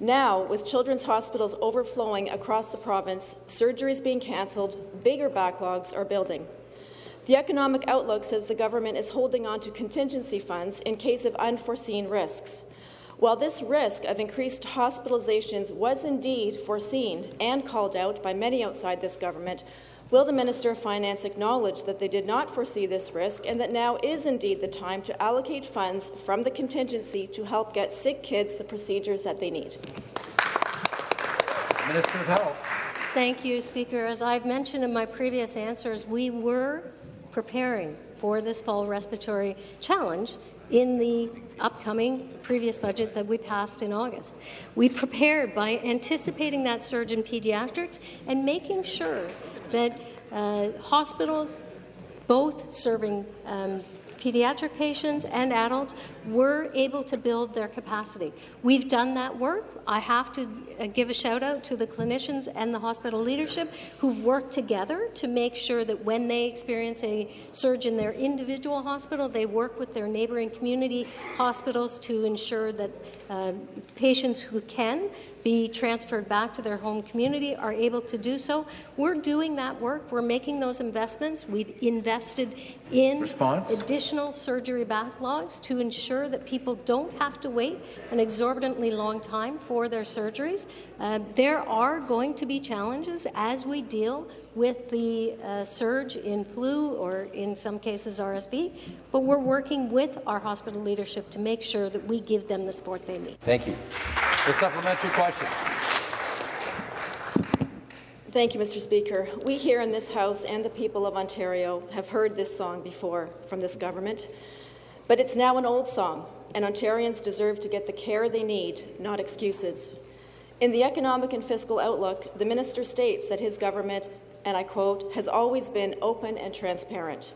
Now, with children's hospitals overflowing across the province, surgeries being cancelled, bigger backlogs are building. The economic outlook says the government is holding on to contingency funds in case of unforeseen risks. While this risk of increased hospitalizations was indeed foreseen and called out by many outside this government, Will the Minister of Finance acknowledge that they did not foresee this risk and that now is indeed the time to allocate funds from the contingency to help get sick kids the procedures that they need? Minister of Health. Thank you, Speaker. As I've mentioned in my previous answers, we were preparing for this fall respiratory challenge in the upcoming previous budget that we passed in August. We prepared by anticipating that surge in pediatrics and making sure that uh, hospitals, both serving um, pediatric patients and adults were able to build their capacity. We've done that work. I have to uh, give a shout out to the clinicians and the hospital leadership who've worked together to make sure that when they experience a surge in their individual hospital, they work with their neighbouring community hospitals to ensure that uh, patients who can be transferred back to their home community are able to do so. We're doing that work. We're making those investments. We've invested in Response? additional surgery backlogs to ensure that people don't have to wait an exorbitantly long time for their surgeries. Uh, there are going to be challenges as we deal with the uh, surge in flu or in some cases RSV, but we're working with our hospital leadership to make sure that we give them the support they need. Thank you. The supplementary question. Thank you, Mr. Speaker. We here in this House and the people of Ontario have heard this song before from this government, but it's now an old song, and Ontarians deserve to get the care they need, not excuses. In the economic and fiscal outlook, the minister states that his government and I quote, has always been open and transparent.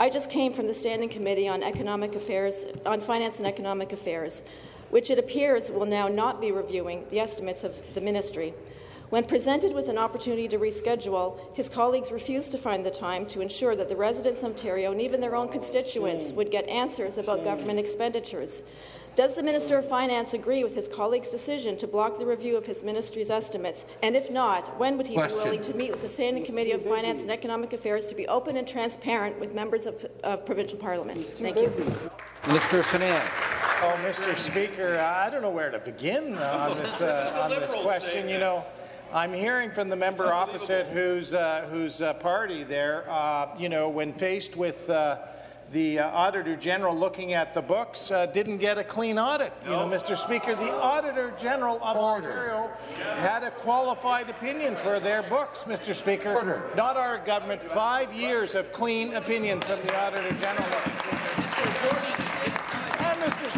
I just came from the Standing Committee on Economic Affairs, on Finance and Economic Affairs, which it appears will now not be reviewing the estimates of the ministry. When presented with an opportunity to reschedule, his colleagues refused to find the time to ensure that the residents of Ontario and even their own constituents would get answers about government expenditures. Does the Minister of Finance agree with his colleague's decision to block the review of his ministry's estimates? And if not, when would he Question. be willing to meet with the Standing Committee of Finance and Economic Affairs to be open and transparent with members of, of provincial parliament? Thank you. Minister of Finance. Oh, Mr. Speaker, I don't know where to begin uh, on this uh, on this question. You know, I'm hearing from the member opposite, whose uh, whose uh, party there. Uh, you know, when faced with uh, the uh, Auditor General looking at the books, uh, didn't get a clean audit. You know, Mr. Speaker, the Auditor General of Ontario had a qualified opinion for their books, Mr. Speaker. Not our government. Five years of clean opinion from the Auditor General.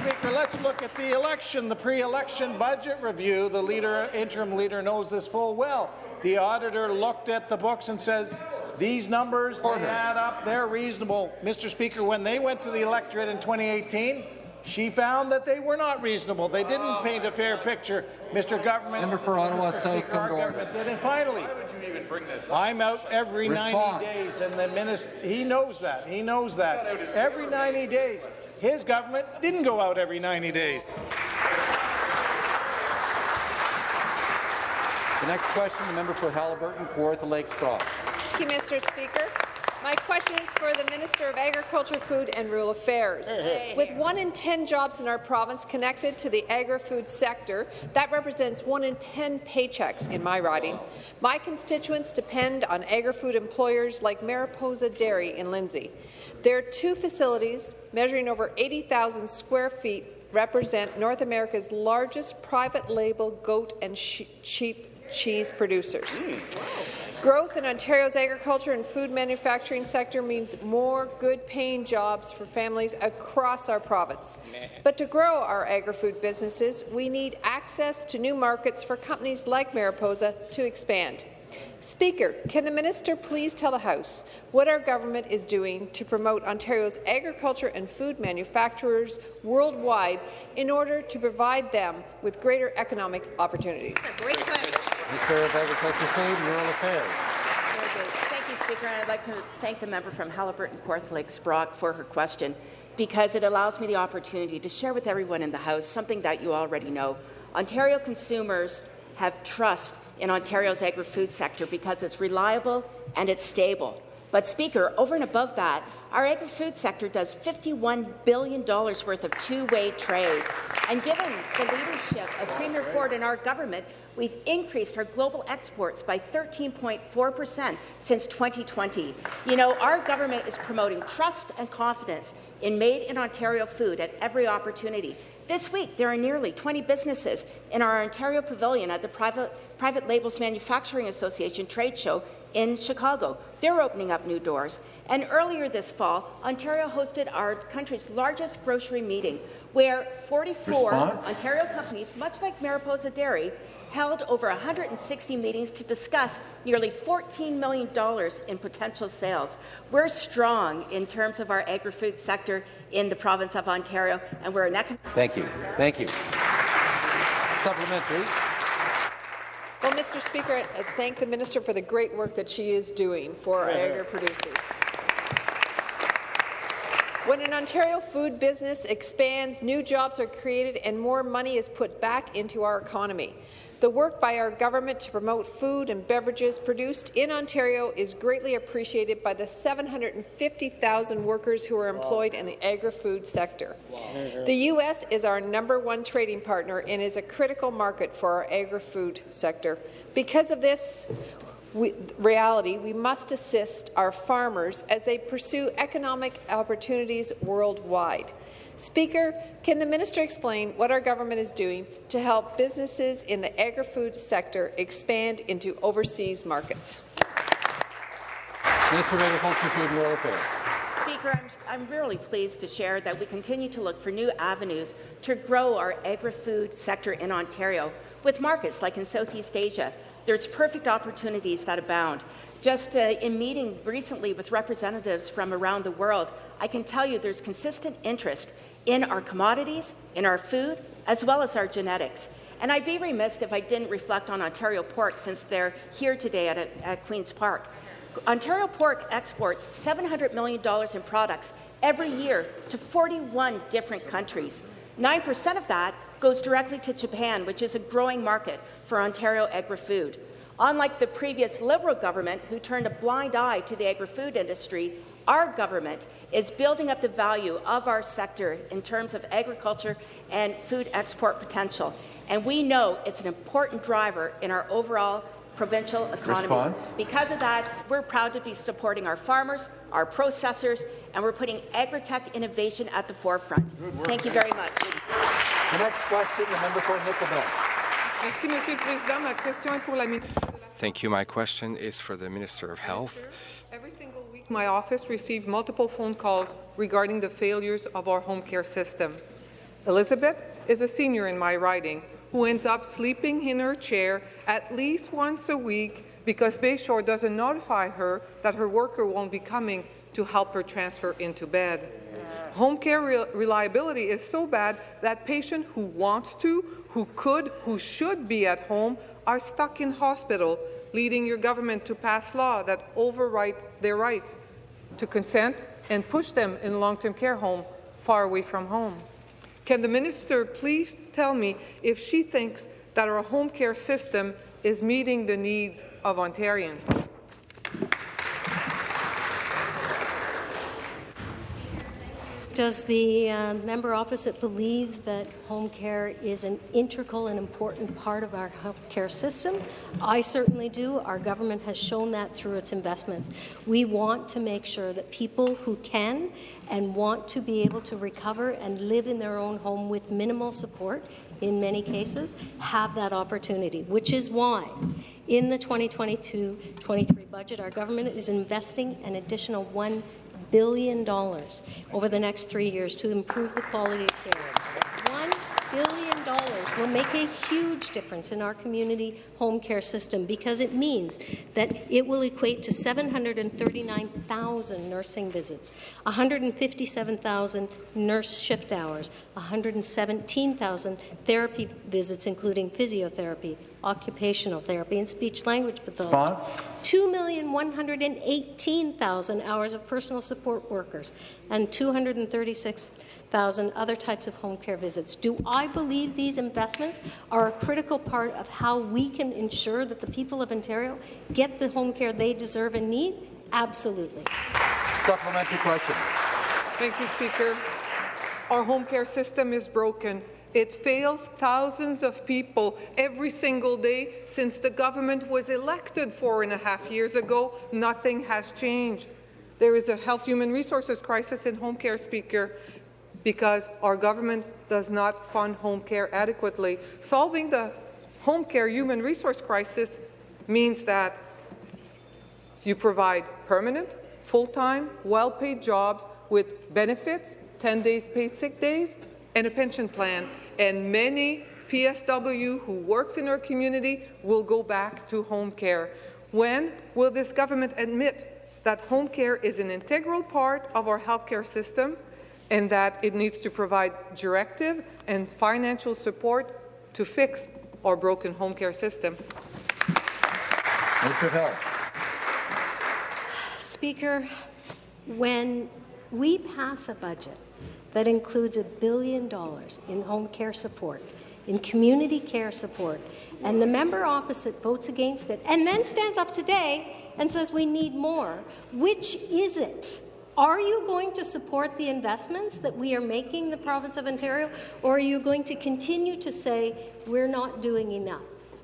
And, Mr. Speaker, let's look at the election, the pre-election budget review. The leader, interim leader knows this full well. The auditor looked at the books and says, these numbers, they add up, they're reasonable. Mr. Speaker, when they went to the electorate in 2018, she found that they were not reasonable. They didn't paint a fair picture. Mr. Government, Member for Ottawa Mr. South, Speaker, our government did. And finally, I'm out every Response. 90 days, and the minister, he knows that. He knows that. Every 90 days. His government didn't go out every 90 days. The next question, the member for Halliburton, Kawartha Lakes Brock. Thank you, Mr. Speaker. My question is for the Minister of Agriculture, Food and Rural Affairs. With one in 10 jobs in our province connected to the agri-food sector, that represents one in 10 paychecks in my riding. My constituents depend on agri-food employers like Mariposa Dairy in Lindsay. Their two facilities, measuring over 80,000 square feet, represent North America's largest private label goat and sheep cheese producers. Hmm, Growth in Ontario's agriculture and food manufacturing sector means more good-paying jobs for families across our province. But to grow our agri-food businesses, we need access to new markets for companies like Mariposa to expand. Speaker, can the minister please tell the House what our government is doing to promote Ontario's agriculture and food manufacturers worldwide in order to provide them with greater economic opportunities? Great question. Minister of Agriculture, Food and Rural Affairs. Very. Thank you, Speaker. And I'd like to thank the member from Halliburton Kawartha Lakes Brock for her question because it allows me the opportunity to share with everyone in the House something that you already know. Ontario consumers have trust in Ontario's agri-food sector because it's reliable and it's stable. But, Speaker, over and above that, our agri-food sector does $51 billion worth of two-way trade. And given the leadership of Premier Ford and our government, we've increased our global exports by 13.4 percent since 2020. You know, our government is promoting trust and confidence in made-in-Ontario food at every opportunity. This week, there are nearly 20 businesses in our Ontario Pavilion at the Private, Private Labels Manufacturing Association trade show in Chicago. They're opening up new doors. And earlier this fall, Ontario hosted our country's largest grocery meeting, where 44 Response? Ontario companies, much like Mariposa Dairy, held over 160 meetings to discuss nearly $14 million in potential sales. We're strong in terms of our agri-food sector in the province of Ontario, and we're an economic Thank you. Thank you. Supplementary. Well, Mr. Speaker, I thank the minister for the great work that she is doing for our agri-producers. When an Ontario food business expands, new jobs are created and more money is put back into our economy. The work by our government to promote food and beverages produced in Ontario is greatly appreciated by the 750,000 workers who are employed in the agri-food sector. The U.S. is our number one trading partner and is a critical market for our agri-food sector. Because of this, we, reality, we must assist our farmers as they pursue economic opportunities worldwide. Speaker, can the minister explain what our government is doing to help businesses in the agri-food sector expand into overseas markets? Minister of Agriculture, Food and Rural Affairs. Speaker, I'm, I'm really pleased to share that we continue to look for new avenues to grow our agri-food sector in Ontario with markets like in Southeast Asia. There's perfect opportunities that abound. Just uh, in meeting recently with representatives from around the world, I can tell you there's consistent interest in our commodities, in our food, as well as our genetics. And I'd be remiss if I didn't reflect on Ontario Pork since they're here today at, at Queen's Park. Ontario Pork exports $700 million in products every year to 41 different countries. 9% of that goes directly to Japan, which is a growing market for Ontario agri-food. Unlike the previous Liberal government, who turned a blind eye to the agri-food industry, our government is building up the value of our sector in terms of agriculture and food export potential. And we know it's an important driver in our overall provincial economy. Response? Because of that, we're proud to be supporting our farmers, our processors, and we're putting agri-tech innovation at the forefront. Thank you very much. The next question, the member for Nickel Belt. Merci, Monsieur le Président. Ma question est Thank you. My question is for the Minister of Health. Every single week, my office receives multiple phone calls regarding the failures of our home care system. Elizabeth is a senior in my riding who ends up sleeping in her chair at least once a week because Bayshore doesn't notify her that her worker won't be coming to help her transfer into bed. Home care re reliability is so bad that patients who want to, who could, who should be at home are stuck in hospital, leading your government to pass law that overwrite their rights to consent and push them in long-term care home far away from home. Can the minister please tell me if she thinks that our home care system is meeting the needs of Ontarians? Does the uh, member opposite believe that home care is an integral and important part of our health care system? I certainly do. Our government has shown that through its investments. We want to make sure that people who can and want to be able to recover and live in their own home with minimal support, in many cases, have that opportunity, which is why in the 2022-23 budget, our government is investing an additional $1 billion dollars over the next three years to improve the quality of care. One billion dollars will make a huge difference in our community home care system because it means that it will equate to 739,000 nursing visits, 157,000 nurse shift hours, 117,000 therapy visits, including physiotherapy, occupational therapy, and speech-language pathology. 2,118,000 hours of personal support workers, and 236,000 other types of home care visits. Do I believe these investments are a critical part of how we can ensure that the people of Ontario get the home care they deserve and need? Absolutely. Supplementary question. Thank you, Speaker. Our home care system is broken. It fails thousands of people every single day since the government was elected four and a half years ago. Nothing has changed. There is a health human resources crisis in home care, Speaker, because our government does not fund home care adequately. Solving the home care human resource crisis means that you provide permanent, full-time, well-paid jobs with benefits, 10 days paid sick days, and a pension plan and many PSW who works in our community will go back to home care. When will this government admit that home care is an integral part of our healthcare system and that it needs to provide directive and financial support to fix our broken home care system? Mr. Health. Speaker, when we pass a budget that includes a billion dollars in home care support, in community care support, and the member opposite votes against it, and then stands up today and says we need more. Which is it? Are you going to support the investments that we are making in the province of Ontario, or are you going to continue to say we're not doing enough?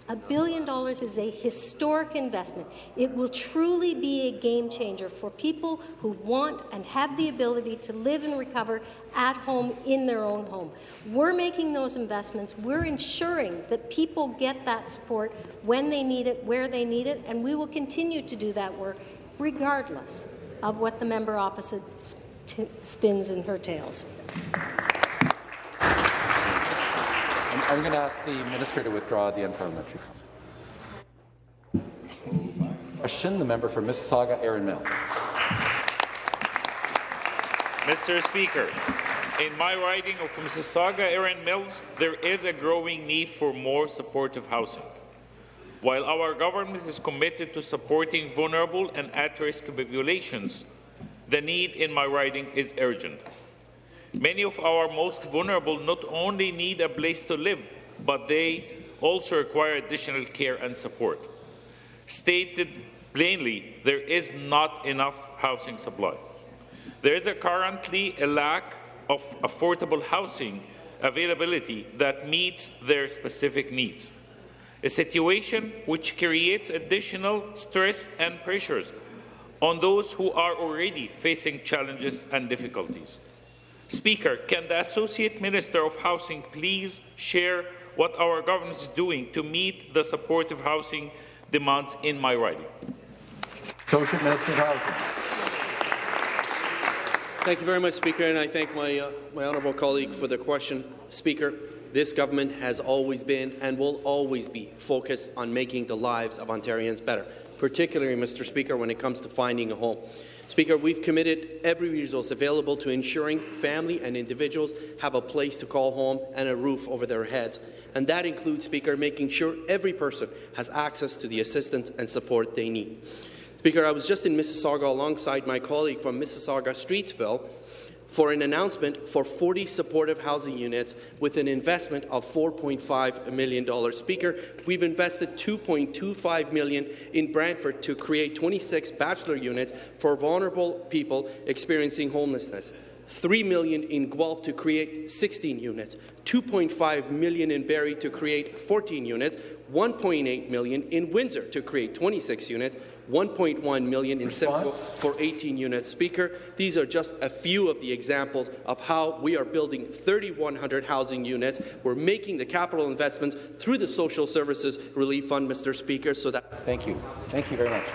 A billion dollars is a historic investment. It will truly be a game changer for people who want and have the ability to live and recover at home in their own home. We're making those investments. We're ensuring that people get that support when they need it, where they need it, and we will continue to do that work regardless of what the member opposite spins in her tales. I'm, going to ask the minister to withdraw the unparliamentary. question, the member for Mississauga, Erin Mills. Mr. Speaker, in my riding of Mississauga, Erin Mills, there is a growing need for more supportive housing. While our government is committed to supporting vulnerable and at-risk populations, the need in my riding is urgent. Many of our most vulnerable not only need a place to live, but they also require additional care and support. Stated plainly, there is not enough housing supply. There is a currently a lack of affordable housing availability that meets their specific needs, a situation which creates additional stress and pressures on those who are already facing challenges and difficulties. Speaker, can the Associate Minister of Housing please share what our government is doing to meet the supportive housing demands in my riding? Associate Minister of Housing. Thank you very much, Speaker, and I thank my, uh, my honourable colleague for the question. Speaker, this government has always been and will always be focused on making the lives of Ontarians better, particularly, Mr. Speaker, when it comes to finding a home. Speaker, we've committed every resource available to ensuring family and individuals have a place to call home and a roof over their heads. And that includes, Speaker, making sure every person has access to the assistance and support they need. Speaker, I was just in Mississauga alongside my colleague from Mississauga Streetsville for an announcement for 40 supportive housing units with an investment of $4.5 million. Speaker, we've invested 2.25 million in Brantford to create 26 bachelor units for vulnerable people experiencing homelessness. 3 million in Guelph to create 16 units, 2.5 million in Barrie to create 14 units, 1.8 million in Windsor to create 26 units, 1.1 million in Simcoe for 18 units. Speaker, these are just a few of the examples of how we are building 3,100 housing units. We're making the capital investments through the Social Services Relief Fund, Mr. Speaker, so that... Thank you. Thank you very much.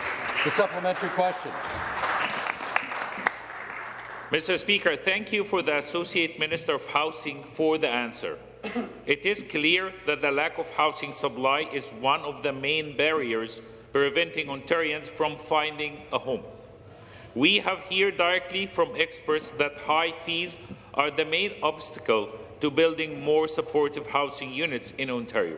The supplementary question. Mr. Speaker, thank you for the Associate Minister of Housing for the answer. it is clear that the lack of housing supply is one of the main barriers preventing Ontarians from finding a home. We have heard directly from experts that high fees are the main obstacle to building more supportive housing units in Ontario.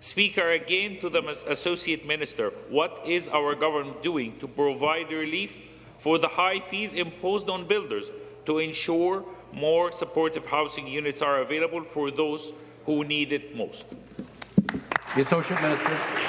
Speaker, again to the Associate Minister, what is our government doing to provide relief for the high fees imposed on builders to ensure more supportive housing units are available for those who need it most? The Associate Minister.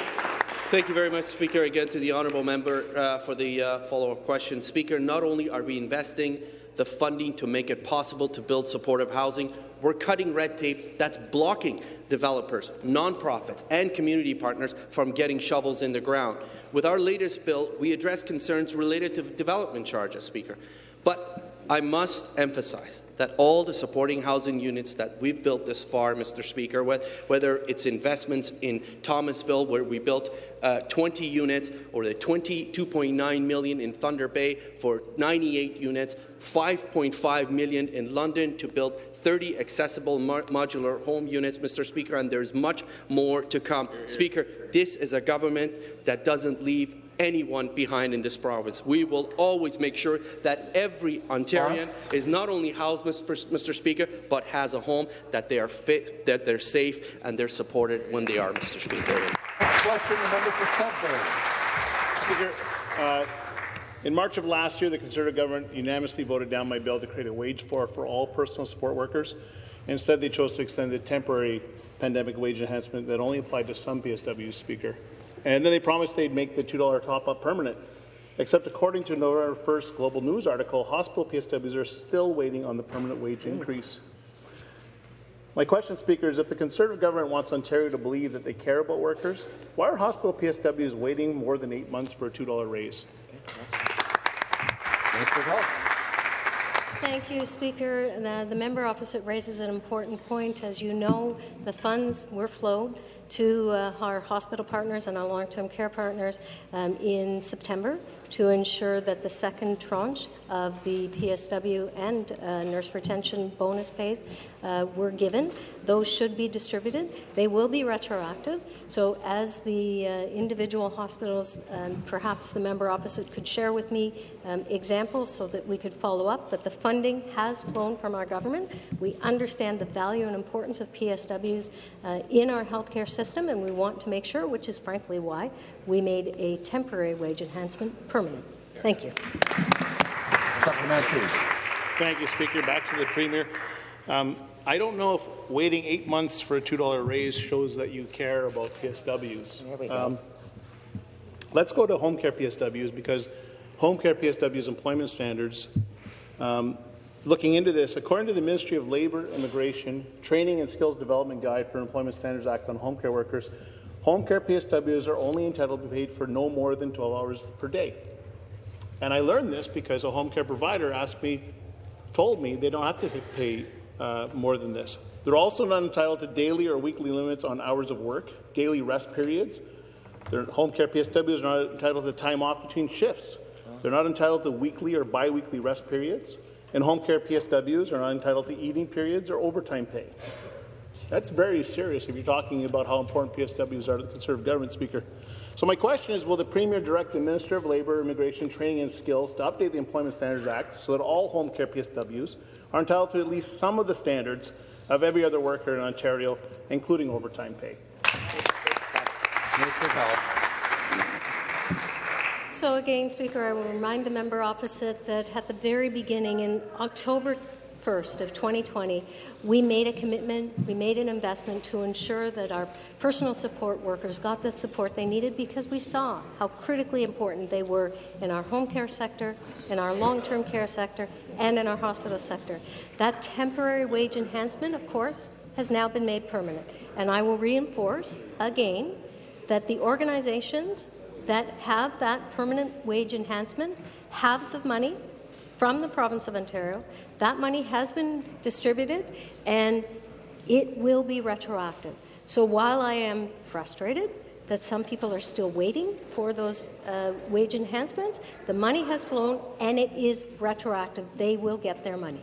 Thank you very much, Speaker. Again, to the honourable member uh, for the uh, follow-up question. Speaker, not only are we investing the funding to make it possible to build supportive housing, we're cutting red tape that's blocking developers, nonprofits, and community partners from getting shovels in the ground. With our latest bill, we address concerns related to development charges, Speaker. But I must emphasize that all the supporting housing units that we've built this far, Mr. Speaker, whether it's investments in Thomasville, where we built uh, 20 units, or the 22.9 million in Thunder Bay for 98 units, 5.5 million in London to build 30 accessible modular home units, Mr. Speaker, and there's much more to come. Speaker, this is a government that doesn't leave anyone behind in this province. We will always make sure that every Ontarian is not only housed, Mr. Speaker, but has a home, that they are fit, that they're safe, and they're supported when they are, Mr. Speaker. Next question, the member for Sudbury. Speaker, uh, in March of last year, the Conservative government unanimously voted down my bill to create a wage floor for all personal support workers. Instead, they chose to extend the temporary pandemic wage enhancement that only applied to some PSWs, Speaker. And then they promised they'd make the $2 top-up permanent. Except according to November 1st Global News article, hospital PSWs are still waiting on the permanent wage increase. My question, Speaker, is if the Conservative government wants Ontario to believe that they care about workers, why are hospital PSWs waiting more than eight months for a $2 raise? Thank you, Speaker. The, the, member opposite raises an important point. As you know, the funds were flowed to uh, our hospital partners and our long-term care partners um, in September to ensure that the second tranche of the PSW and uh, nurse retention bonus pays uh, were given. Those should be distributed. They will be retroactive. So as the uh, individual hospitals, um, perhaps the member opposite could share with me um, examples so that we could follow up. But the funding has flown from our government. We understand the value and importance of PSWs uh, in our healthcare system, and we want to make sure, which is frankly why we made a temporary wage enhancement permanent. Thank you. Supplementary. Thank you, Speaker. Back to the Premier. Um, I don't know if waiting eight months for a $2 raise shows that you care about PSWs. There we go. Um, let's go to home care PSWs because home care PSWs employment standards. Um, looking into this, according to the Ministry of Labour, Immigration, Training and Skills Development Guide for Employment Standards Act on Home Care Workers, home care PSWs are only entitled to be paid for no more than 12 hours per day. And I learned this because a home care provider asked me, told me they don't have to pay uh, more than this. They're also not entitled to daily or weekly limits on hours of work, daily rest periods. Their home care PSWs are not entitled to time off between shifts. They're not entitled to weekly or biweekly rest periods. And home care PSWs are not entitled to eating periods or overtime pay. That's very serious if you're talking about how important PSWs are to the Conservative government, Speaker. So my question is, will the Premier direct the Minister of Labour, Immigration, Training and Skills to update the Employment Standards Act so that all home care PSWs are entitled to at least some of the standards of every other worker in Ontario, including overtime pay? Minister of So again, Speaker, I will remind the member opposite that at the very beginning, in October 1st of 2020, we made a commitment, we made an investment to ensure that our personal support workers got the support they needed because we saw how critically important they were in our home care sector, in our long-term care sector, and in our hospital sector. That temporary wage enhancement, of course, has now been made permanent. And I will reinforce again that the organizations that have that permanent wage enhancement have the money from the province of Ontario. That money has been distributed and it will be retroactive. So while I am frustrated that some people are still waiting for those uh, wage enhancements, the money has flown and it is retroactive. They will get their money.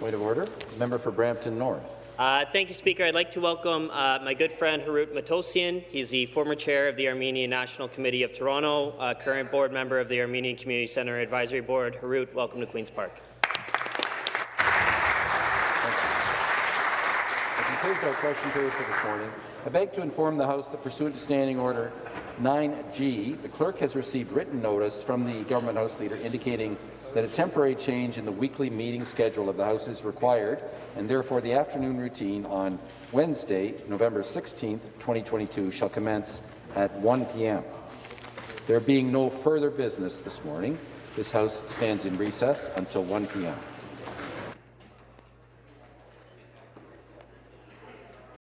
Point of order. Member for Brampton North. Uh, thank you, Speaker. I'd like to welcome uh, my good friend Harut Matosian. He's the former chair of the Armenian National Committee of Toronto, uh, current board member of the Armenian Community Centre Advisory Board. Harut, welcome to Queen's Park. Concludes our question period for this morning. I beg to inform the House that pursuant to Standing Order 9G, the clerk has received written notice from the Government House Leader indicating that a temporary change in the weekly meeting schedule of the House is required, and therefore the afternoon routine on Wednesday, November 16, 2022, shall commence at 1 p.m. There being no further business this morning, this House stands in recess until 1 p.m.